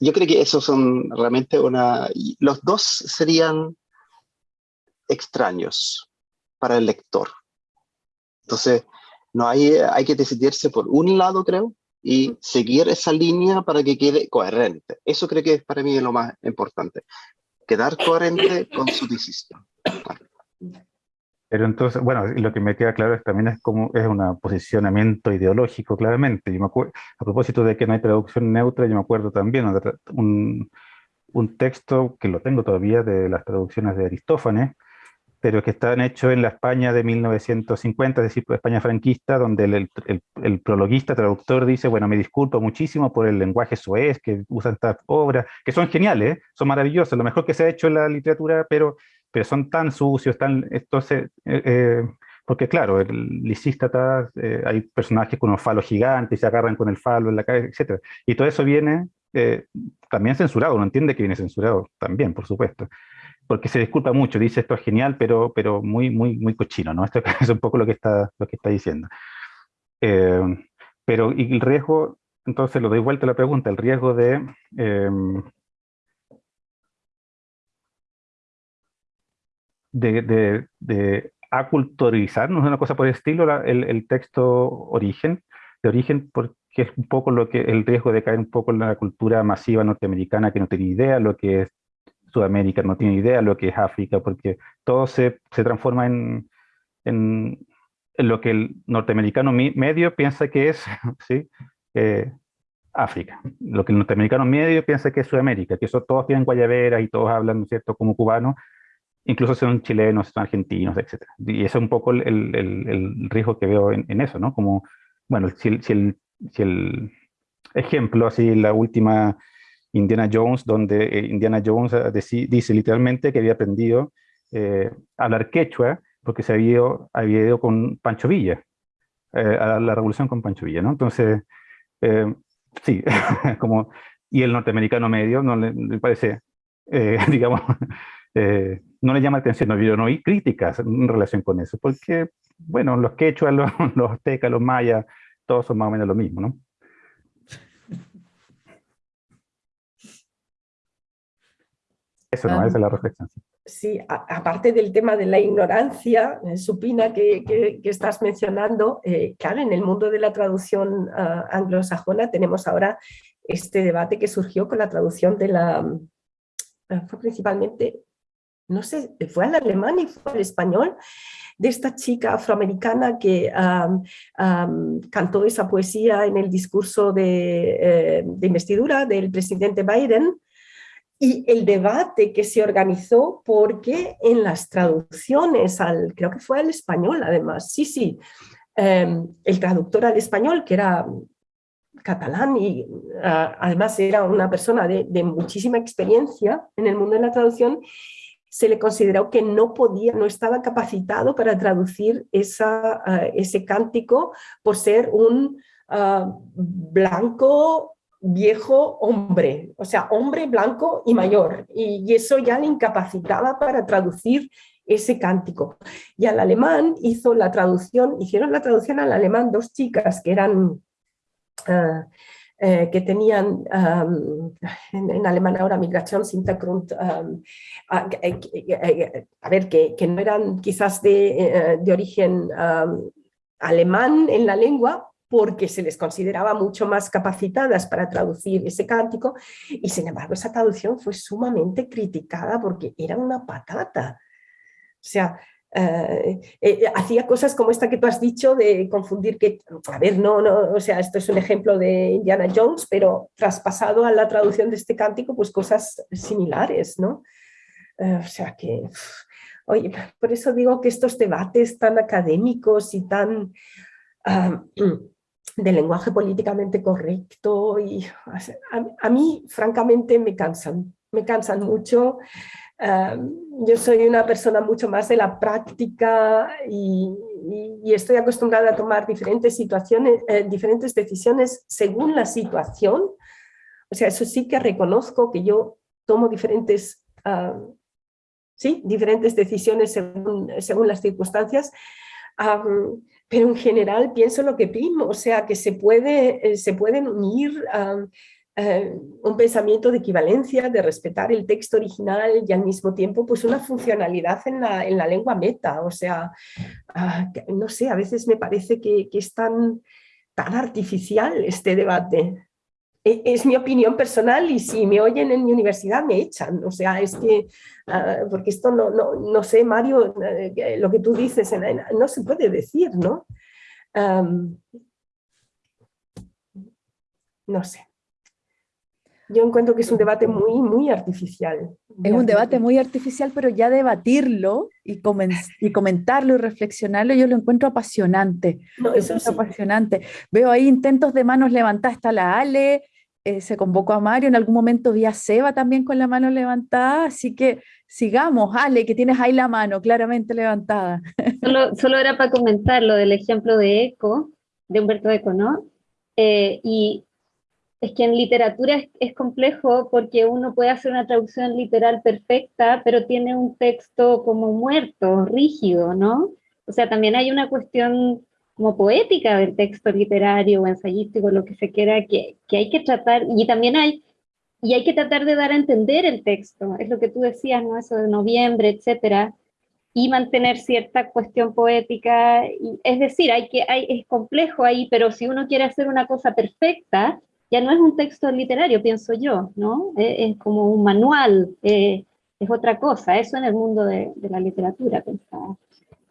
yo creo que esos son realmente una... Los dos serían extraños para el lector. Entonces, no hay, hay que decidirse por un lado, creo, y seguir esa línea para que quede coherente. Eso creo que es para mí lo más importante. Quedar coherente con su decisión. Pero entonces, bueno, lo que me queda claro es, también es como es un posicionamiento ideológico, claramente. Yo me a propósito de que no hay traducción neutra, yo me acuerdo también un, un texto que lo tengo todavía de las traducciones de Aristófanes, pero que están hechos en la España de 1950, es decir, España franquista, donde el, el, el, prologuista, traductor, dice, bueno, me disculpo muchísimo por el lenguaje soez que usan estas obras, que son geniales, son maravillosas, lo mejor que se ha hecho en la literatura, pero pero son tan sucios, tan, entonces, eh, eh, porque claro, el Lisístrata, eh, hay personajes con un falo gigante y se agarran con el falo en la cabeza, etc. Y todo eso viene también censurado, uno entiende que viene censurado también, por supuesto, porque se disculpa mucho, dice esto es genial, pero, pero muy, muy, muy cochino, ¿no? Esto es un poco lo que está, lo que está diciendo. pero y el riesgo, entonces lo doy vuelta a la pregunta, el riesgo de de, de, aculturizarnos, una cosa por el estilo, el, texto origen, de origen, porque es un poco lo que el riesgo de caer un poco en la cultura masiva norteamericana que no tiene idea lo que es Sudamérica, no tiene idea lo que es África, porque todo se, se transforma en, en, lo que el norteamericano medio piensa que es ¿sí? Eh, África, lo que el norteamericano medio piensa que es Sudamérica, que eso, todos tienen guayaberas y todos hablan, ¿no es cierto?, como cubanos, incluso son chilenos, son argentinos, etc. Y ese es un poco el, el, riesgo que veo en, eso, ¿no? Como, bueno, si, si, el, si el ejemplo, así, la última Indiana Jones, donde eh, Indiana Jones eh, dice literalmente que había aprendido eh, a hablar quechua porque se había, había ido con Pancho Villa, a la revolución con Pancho Villa, ¿no? Entonces, sí, como, y el norteamericano medio no le, parece, digamos, no le llama atención, no, no hay críticas en relación con eso, porque, bueno, los quechuas, los, los aztecas, los mayas, todos son más o menos lo mismo, ¿no? Eso no, esa es la reflexión. Sí, aparte del tema de la ignorancia eh, supina que, que, estás mencionando, eh, claro, en el mundo de la traducción uh, anglosajona tenemos ahora este debate que surgió con la traducción de la, uh, fue principalmente, no sé, fue al alemán y fue al español, de esta chica afroamericana que um, um, cantó esa poesía en el discurso de, eh, de investidura del presidente Biden, y el debate que se organizó porque en las traducciones, al, creo que fue al español además, sí, sí, em, el traductor al español que era catalán y ah, además era una persona de, muchísima experiencia en el mundo de la traducción, se le consideró que no podía, no estaba capacitado para traducir esa, ah, ese cántico por ser un ah, blanco viejo hombre, o sea, hombre blanco y mayor, y, eso ya le incapacitaba para traducir ese cántico. Y al alemán hizo la traducción, hicieron la traducción al alemán dos chicas que eran, ah, eh, que tenían, en, alemán ahora migración ah, a, ver, que, no eran quizás de, eh, de origen alemán en la lengua, porque se les consideraba mucho más capacitadas para traducir ese cántico y sin embargo esa traducción fue sumamente criticada porque era una patata. O sea, eh, eh, hacía cosas como esta que tú has dicho de confundir que, a ver, no, no, o sea, esto es un ejemplo de Indiana Jones, pero traspasado a la traducción de este cántico, pues cosas similares, ¿no? Eh, o sea que, oye, por eso digo que estos debates tan académicos y tan... Ah, de lenguaje políticamente correcto y a, mí francamente me cansan, me cansan mucho. yo soy una persona mucho más de la práctica y, estoy acostumbrada a tomar diferentes situaciones, eh, diferentes decisiones según la situación. O sea, eso sí que reconozco que yo tomo diferentes, sí, diferentes decisiones según, según las circunstancias pero en general pienso lo que primo, o sea, que se, puede, eh, se pueden unir eh, un pensamiento de equivalencia, de respetar el texto original y al mismo tiempo pues una funcionalidad en la, en la lengua meta, o sea, ah, no sé, a veces me parece que, que es tan, tan artificial este debate. E, es mi opinión personal y si me oyen en mi universidad me echan, o sea, es que, ah, porque esto no, no, no, sé, Mario, eh, lo que tú dices, no se puede decir, ¿no? no sé. Yo encuentro que es un debate muy, muy artificial. es un debate muy artificial, pero ya debatirlo y, y comentarlo y reflexionarlo, yo lo encuentro apasionante. No, eso es apasionante. Veo ahí intentos de manos levantadas, está la Ale, eh, se convocó a Mario, en algún momento vi a Seba también con la mano levantada, así que sigamos, Ale, que tienes ahí la mano claramente levantada. Solo, solo era para comentar lo del ejemplo de Eco, de Humberto Eco, ¿no? Eh, y es que en literatura es, complejo porque uno puede hacer una traducción literal perfecta, pero tiene un texto como muerto, rígido, ¿no? O sea, también hay una cuestión como poética del texto literario o ensayístico, lo que se quiera, que, que hay que tratar, y también hay, y hay que tratar de dar a entender el texto, es lo que tú decías, ¿no? Eso de noviembre, etcétera, y mantener cierta cuestión poética, y, es decir, hay que, hay, es complejo ahí, pero si uno quiere hacer una cosa perfecta, ya no es un texto literario, pienso yo, ¿no? Es, como un manual, eh, es otra cosa, eso en el mundo de, de la literatura, pensaba.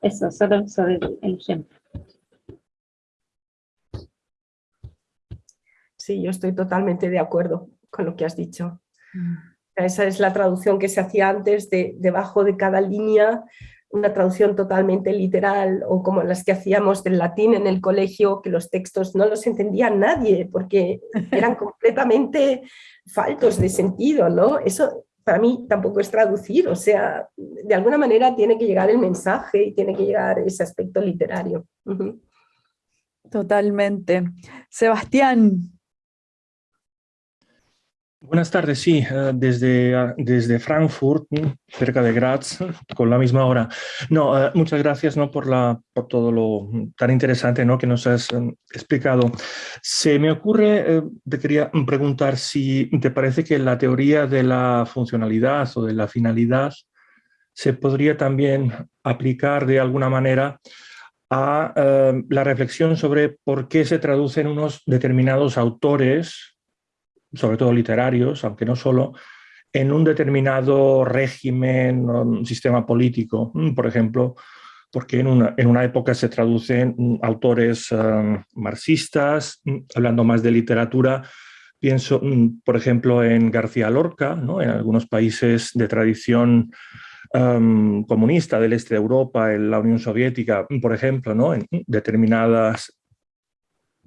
Eso, solo sobre el ejemplo. Sí, yo estoy totalmente de acuerdo con lo que has dicho. Mm. Esa es la traducción que se hacía antes, de, debajo de cada línea, una traducción totalmente literal, o como las que hacíamos del latín en el colegio, que los textos no los entendía nadie, porque eran completamente faltos de sentido, ¿no? Eso para mí tampoco es traducir, o sea, de alguna manera tiene que llegar el mensaje y tiene que llegar ese aspecto literario. Totalmente. Sebastián, Buenas tardes, sí, eh, desde, ah, desde Frankfurt, cerca de Graz, con la misma hora. No, eh, muchas gracias ¿no? por, la, por todo lo tan interesante ¿no? que nos has eh, explicado. Se me ocurre, te quería preguntar si te parece que la teoría de la funcionalidad o de la finalidad se podría también aplicar de alguna manera a la reflexión sobre por qué se traducen unos determinados autores sobre todo literarios, aunque no solo, en un determinado régimen o sistema político. Mm, por ejemplo, porque en una, en una época se traducen mm, autores um, marxistas, mm, hablando más de literatura, pienso, por ejemplo, en García Lorca, ¿no? en algunos países de tradición um, comunista del este de Europa, en la Unión Soviética, por ejemplo, ¿no? en determinadas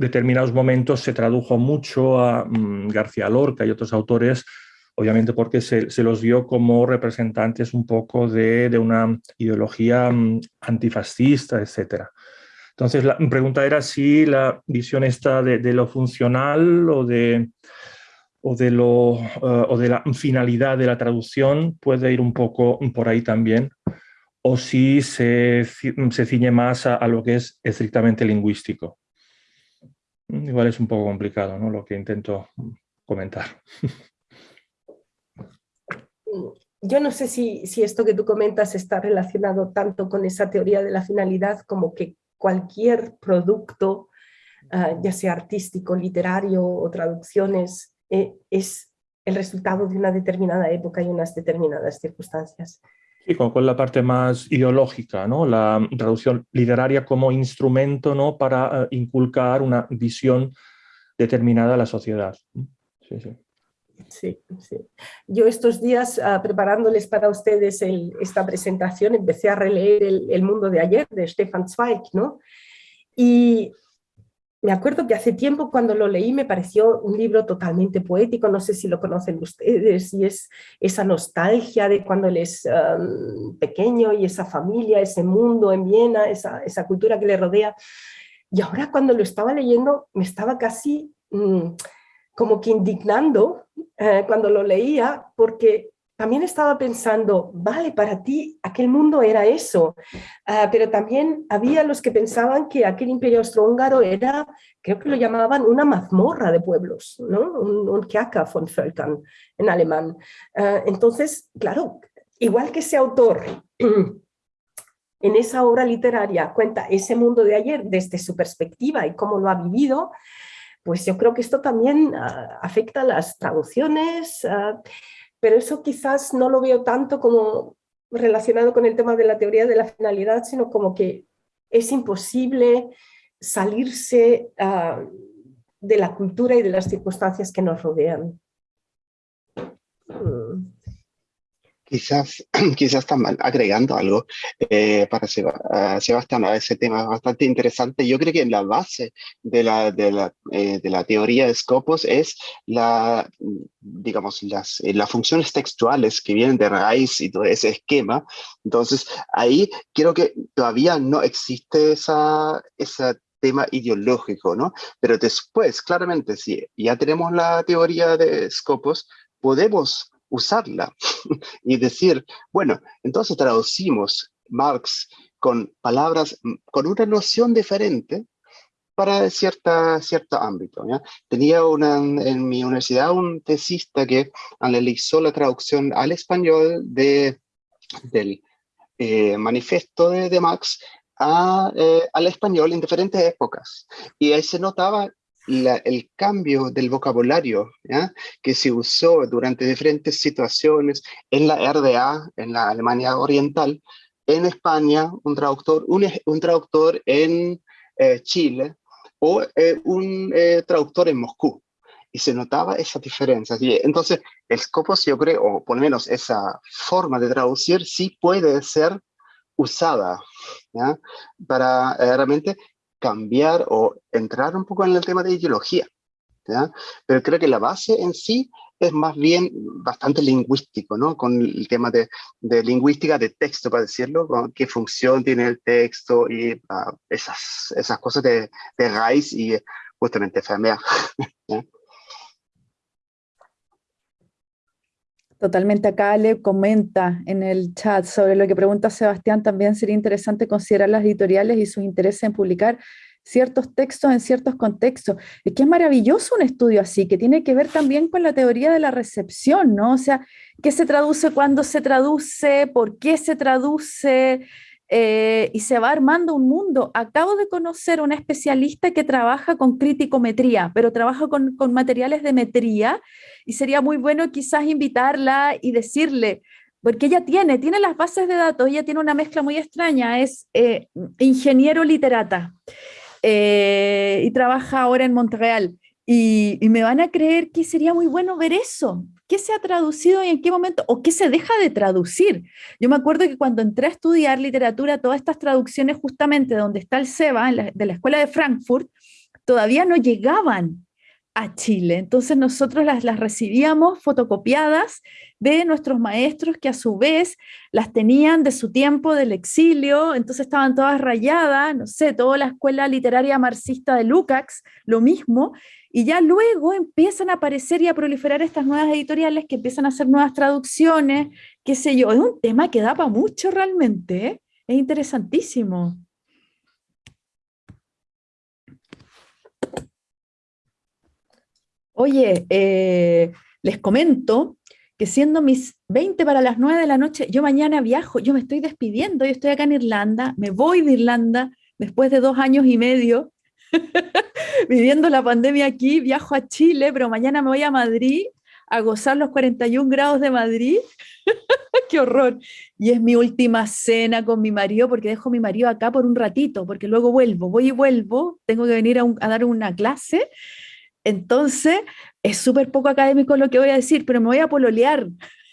determinados momentos se tradujo mucho a mm, García Lorca y otros autores, obviamente porque se, los vio como representantes un poco de, una ideología mm, antifascista, etc. Entonces la pregunta era si la visión está de, lo funcional o de, o de, lo, eh, o de la finalidad de la traducción puede ir un poco por ahí también, o si se, se ciñe más a lo que es estrictamente lingüístico. Igual es un poco complicado ¿no? lo que intento comentar. Yo no sé si, si, esto que tú comentas está relacionado tanto con esa teoría de la finalidad como que cualquier producto, ah, ya sea artístico, literario o traducciones, eh, es el resultado de una determinada época y unas determinadas circunstancias. Sí, con, la parte más ideológica, ¿no? la traducción literaria como instrumento ¿no? para eh, inculcar una visión determinada a la sociedad. Sí, sí. Sí, sí. Yo estos días, ah, preparándoles para ustedes esta presentación, empecé a releer el, el, mundo de ayer de Stefan Zweig, ¿no? Y me acuerdo que hace tiempo cuando lo leí me pareció un libro totalmente poético, no sé si lo conocen ustedes, y es esa nostalgia de cuando él es pequeño y esa familia, ese mundo en Viena, esa, esa, cultura que le rodea. Y ahora cuando lo estaba leyendo me estaba casi mm, como que indignando eh, cuando lo leía, porque también estaba pensando, vale, para ti aquel mundo era eso, ah, pero también había los que pensaban que aquel imperio austrohúngaro era, creo que lo llamaban una mazmorra de pueblos, ¿no? un, un von Völkern en alemán. Ah, entonces, claro, igual que ese autor en esa obra literaria cuenta ese mundo de ayer desde su perspectiva y cómo lo ha vivido, pues yo creo que esto también ah, afecta a las traducciones, pero eso quizás no lo veo tanto como relacionado con el tema de la teoría de la finalidad, sino como que es imposible salirse ah, de la cultura y de las circunstancias que nos rodean. Quizás, quizás están agregando algo eh, para Sebastián a ese tema bastante interesante. Yo creo que la base de la, de la, eh, de la teoría de Scopus es la, digamos, las, eh, las funciones textuales que vienen de raíz y todo ese esquema. Entonces, ahí creo que todavía no existe esa, ese tema ideológico, ¿no? Pero después, claramente, si ya tenemos la teoría de Scopus, podemos usarla y decir, bueno, entonces traducimos Marx con palabras, mm, con una noción diferente para cierta, cierto ámbito. Tenía una, en mi universidad un tesista que analizó la traducción al español de, del eh, manifiesto de, de Marx a, eh, al español en diferentes épocas. Y ahí se notaba el cambio del vocabulario que se usó durante diferentes situaciones en la RDA, en la Alemania Oriental, en España, un traductor, un, traductor en eh, Chile o eh, un eh, traductor en Moscú. Y se notaba esas diferencias. Entonces, el Scopus, yo creo, o por lo menos esa forma de traducir, sí puede ser usada para realmente cambiar o entrar un poco en el tema de ideología. ¿ya? Pero creo que la base en sí es más bien bastante lingüístico, ¿no? Con el tema de, de lingüística de texto, para decirlo, con qué función tiene el texto y uh, esas, esas cosas de, de raíz y justamente FMA. Totalmente acá le comenta en el chat sobre lo que pregunta Sebastián, también sería interesante considerar las editoriales y su interés en publicar ciertos textos en ciertos contextos. Es que es maravilloso un estudio así, que tiene que ver también con la teoría de la recepción, ¿no? O sea, ¿qué se traduce, cuándo se traduce, por qué se traduce? Eh, y se va armando un mundo. Acabo de conocer una especialista que trabaja con criticometría, pero trabaja con, con materiales de metría y sería muy bueno quizás invitarla y decirle, porque ella tiene, tiene las bases de datos, ella tiene una mezcla muy extraña, es eh, ingeniero literata. Eh, y trabaja ahora en Montreal. Y, me van a creer que sería muy bueno ver eso. ¿Qué se ha traducido y en qué momento? ¿O qué se deja de traducir? Yo me acuerdo que cuando entré a estudiar literatura, todas estas traducciones justamente donde está el SEBA, de la Escuela de Frankfurt, todavía no llegaban a Chile. Entonces nosotros las, las recibíamos fotocopiadas de nuestros maestros que a su vez las tenían de su tiempo del exilio, entonces estaban todas rayadas, no sé, toda la escuela literaria marxista de Lukács, lo mismo, y ya luego empiezan a aparecer y a proliferar estas nuevas editoriales que empiezan a hacer nuevas traducciones, qué sé yo, es un tema que da para mucho realmente, ¿eh? es interesantísimo. Oye, eh, les comento que siendo mis 20 para las 9 de la noche, yo mañana viajo, yo me estoy despidiendo, yo estoy acá en Irlanda, me voy de Irlanda después de dos años y medio viviendo la pandemia aquí, viajo a Chile, pero mañana me voy a Madrid a gozar los 41 grados de Madrid. ¡Qué horror! Y es mi última cena con mi marido, porque dejo a mi marido acá por un ratito, porque luego vuelvo, voy y vuelvo, tengo que venir a, a dar una clase entonces, es súper poco académico lo que voy a decir, pero me voy a pololear.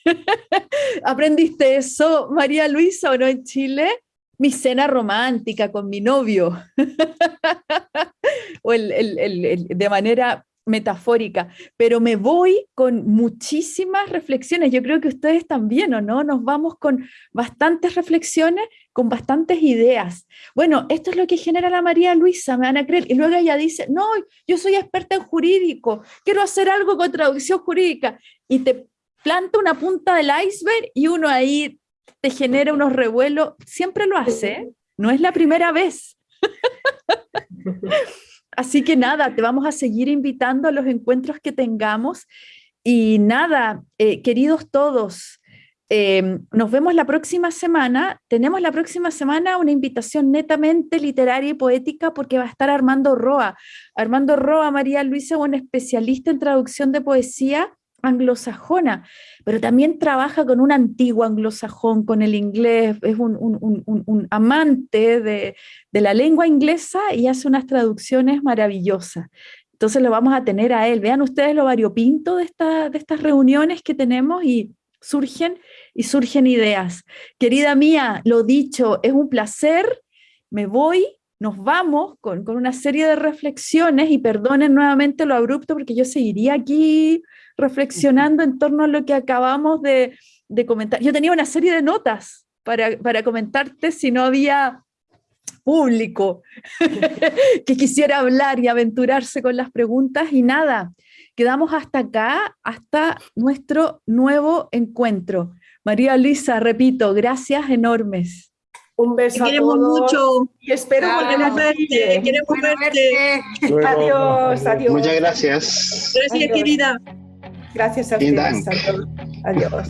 ¿Aprendiste eso, María Luisa, o no en Chile? Mi cena romántica con mi novio. o de manera metafórica, pero me voy con muchísimas reflexiones. Yo creo que ustedes también, ¿o no? Nos vamos con bastantes reflexiones, con bastantes ideas. Bueno, esto es lo que genera la María Luisa, me van a creer. Y luego ella dice, no, yo soy experta en jurídico, quiero hacer algo con traducción jurídica. Y te planta una punta del iceberg y uno ahí te genera unos revuelos. Siempre lo hace, ¿eh? no es la primera vez. Así que nada, te vamos a seguir invitando a los encuentros que tengamos. Y nada, eh, queridos todos, eh, nos vemos la próxima semana. Tenemos la próxima semana una invitación netamente literaria y poética porque va a estar Armando Roa. Armando Roa, María Luisa, un especialista en traducción de poesía anglosajona, pero también trabaja con un antiguo anglosajón, con el inglés, es un, amante de, la lengua inglesa y hace unas traducciones maravillosas. Entonces lo vamos a tener a él. Vean ustedes lo variopinto de, de estas reuniones que tenemos y surgen y surgen ideas. Querida mía, lo dicho, es un placer. Me voy, nos vamos con, con una serie de reflexiones y perdonen nuevamente lo abrupto porque yo seguiría aquí reflexionando en torno a lo que acabamos de, comentar. Yo tenía una serie de notas para, para comentarte si no había público que quisiera hablar y aventurarse con las preguntas y nada, quedamos hasta acá, hasta nuestro nuevo encuentro. María Luisa, repito, gracias enormes. Un beso Te queremos mucho. Y espero volver a verte. Queremos verte. Adiós, adiós. Muchas gracias. Gracias, querida. Gracias a ustedes. Adiós.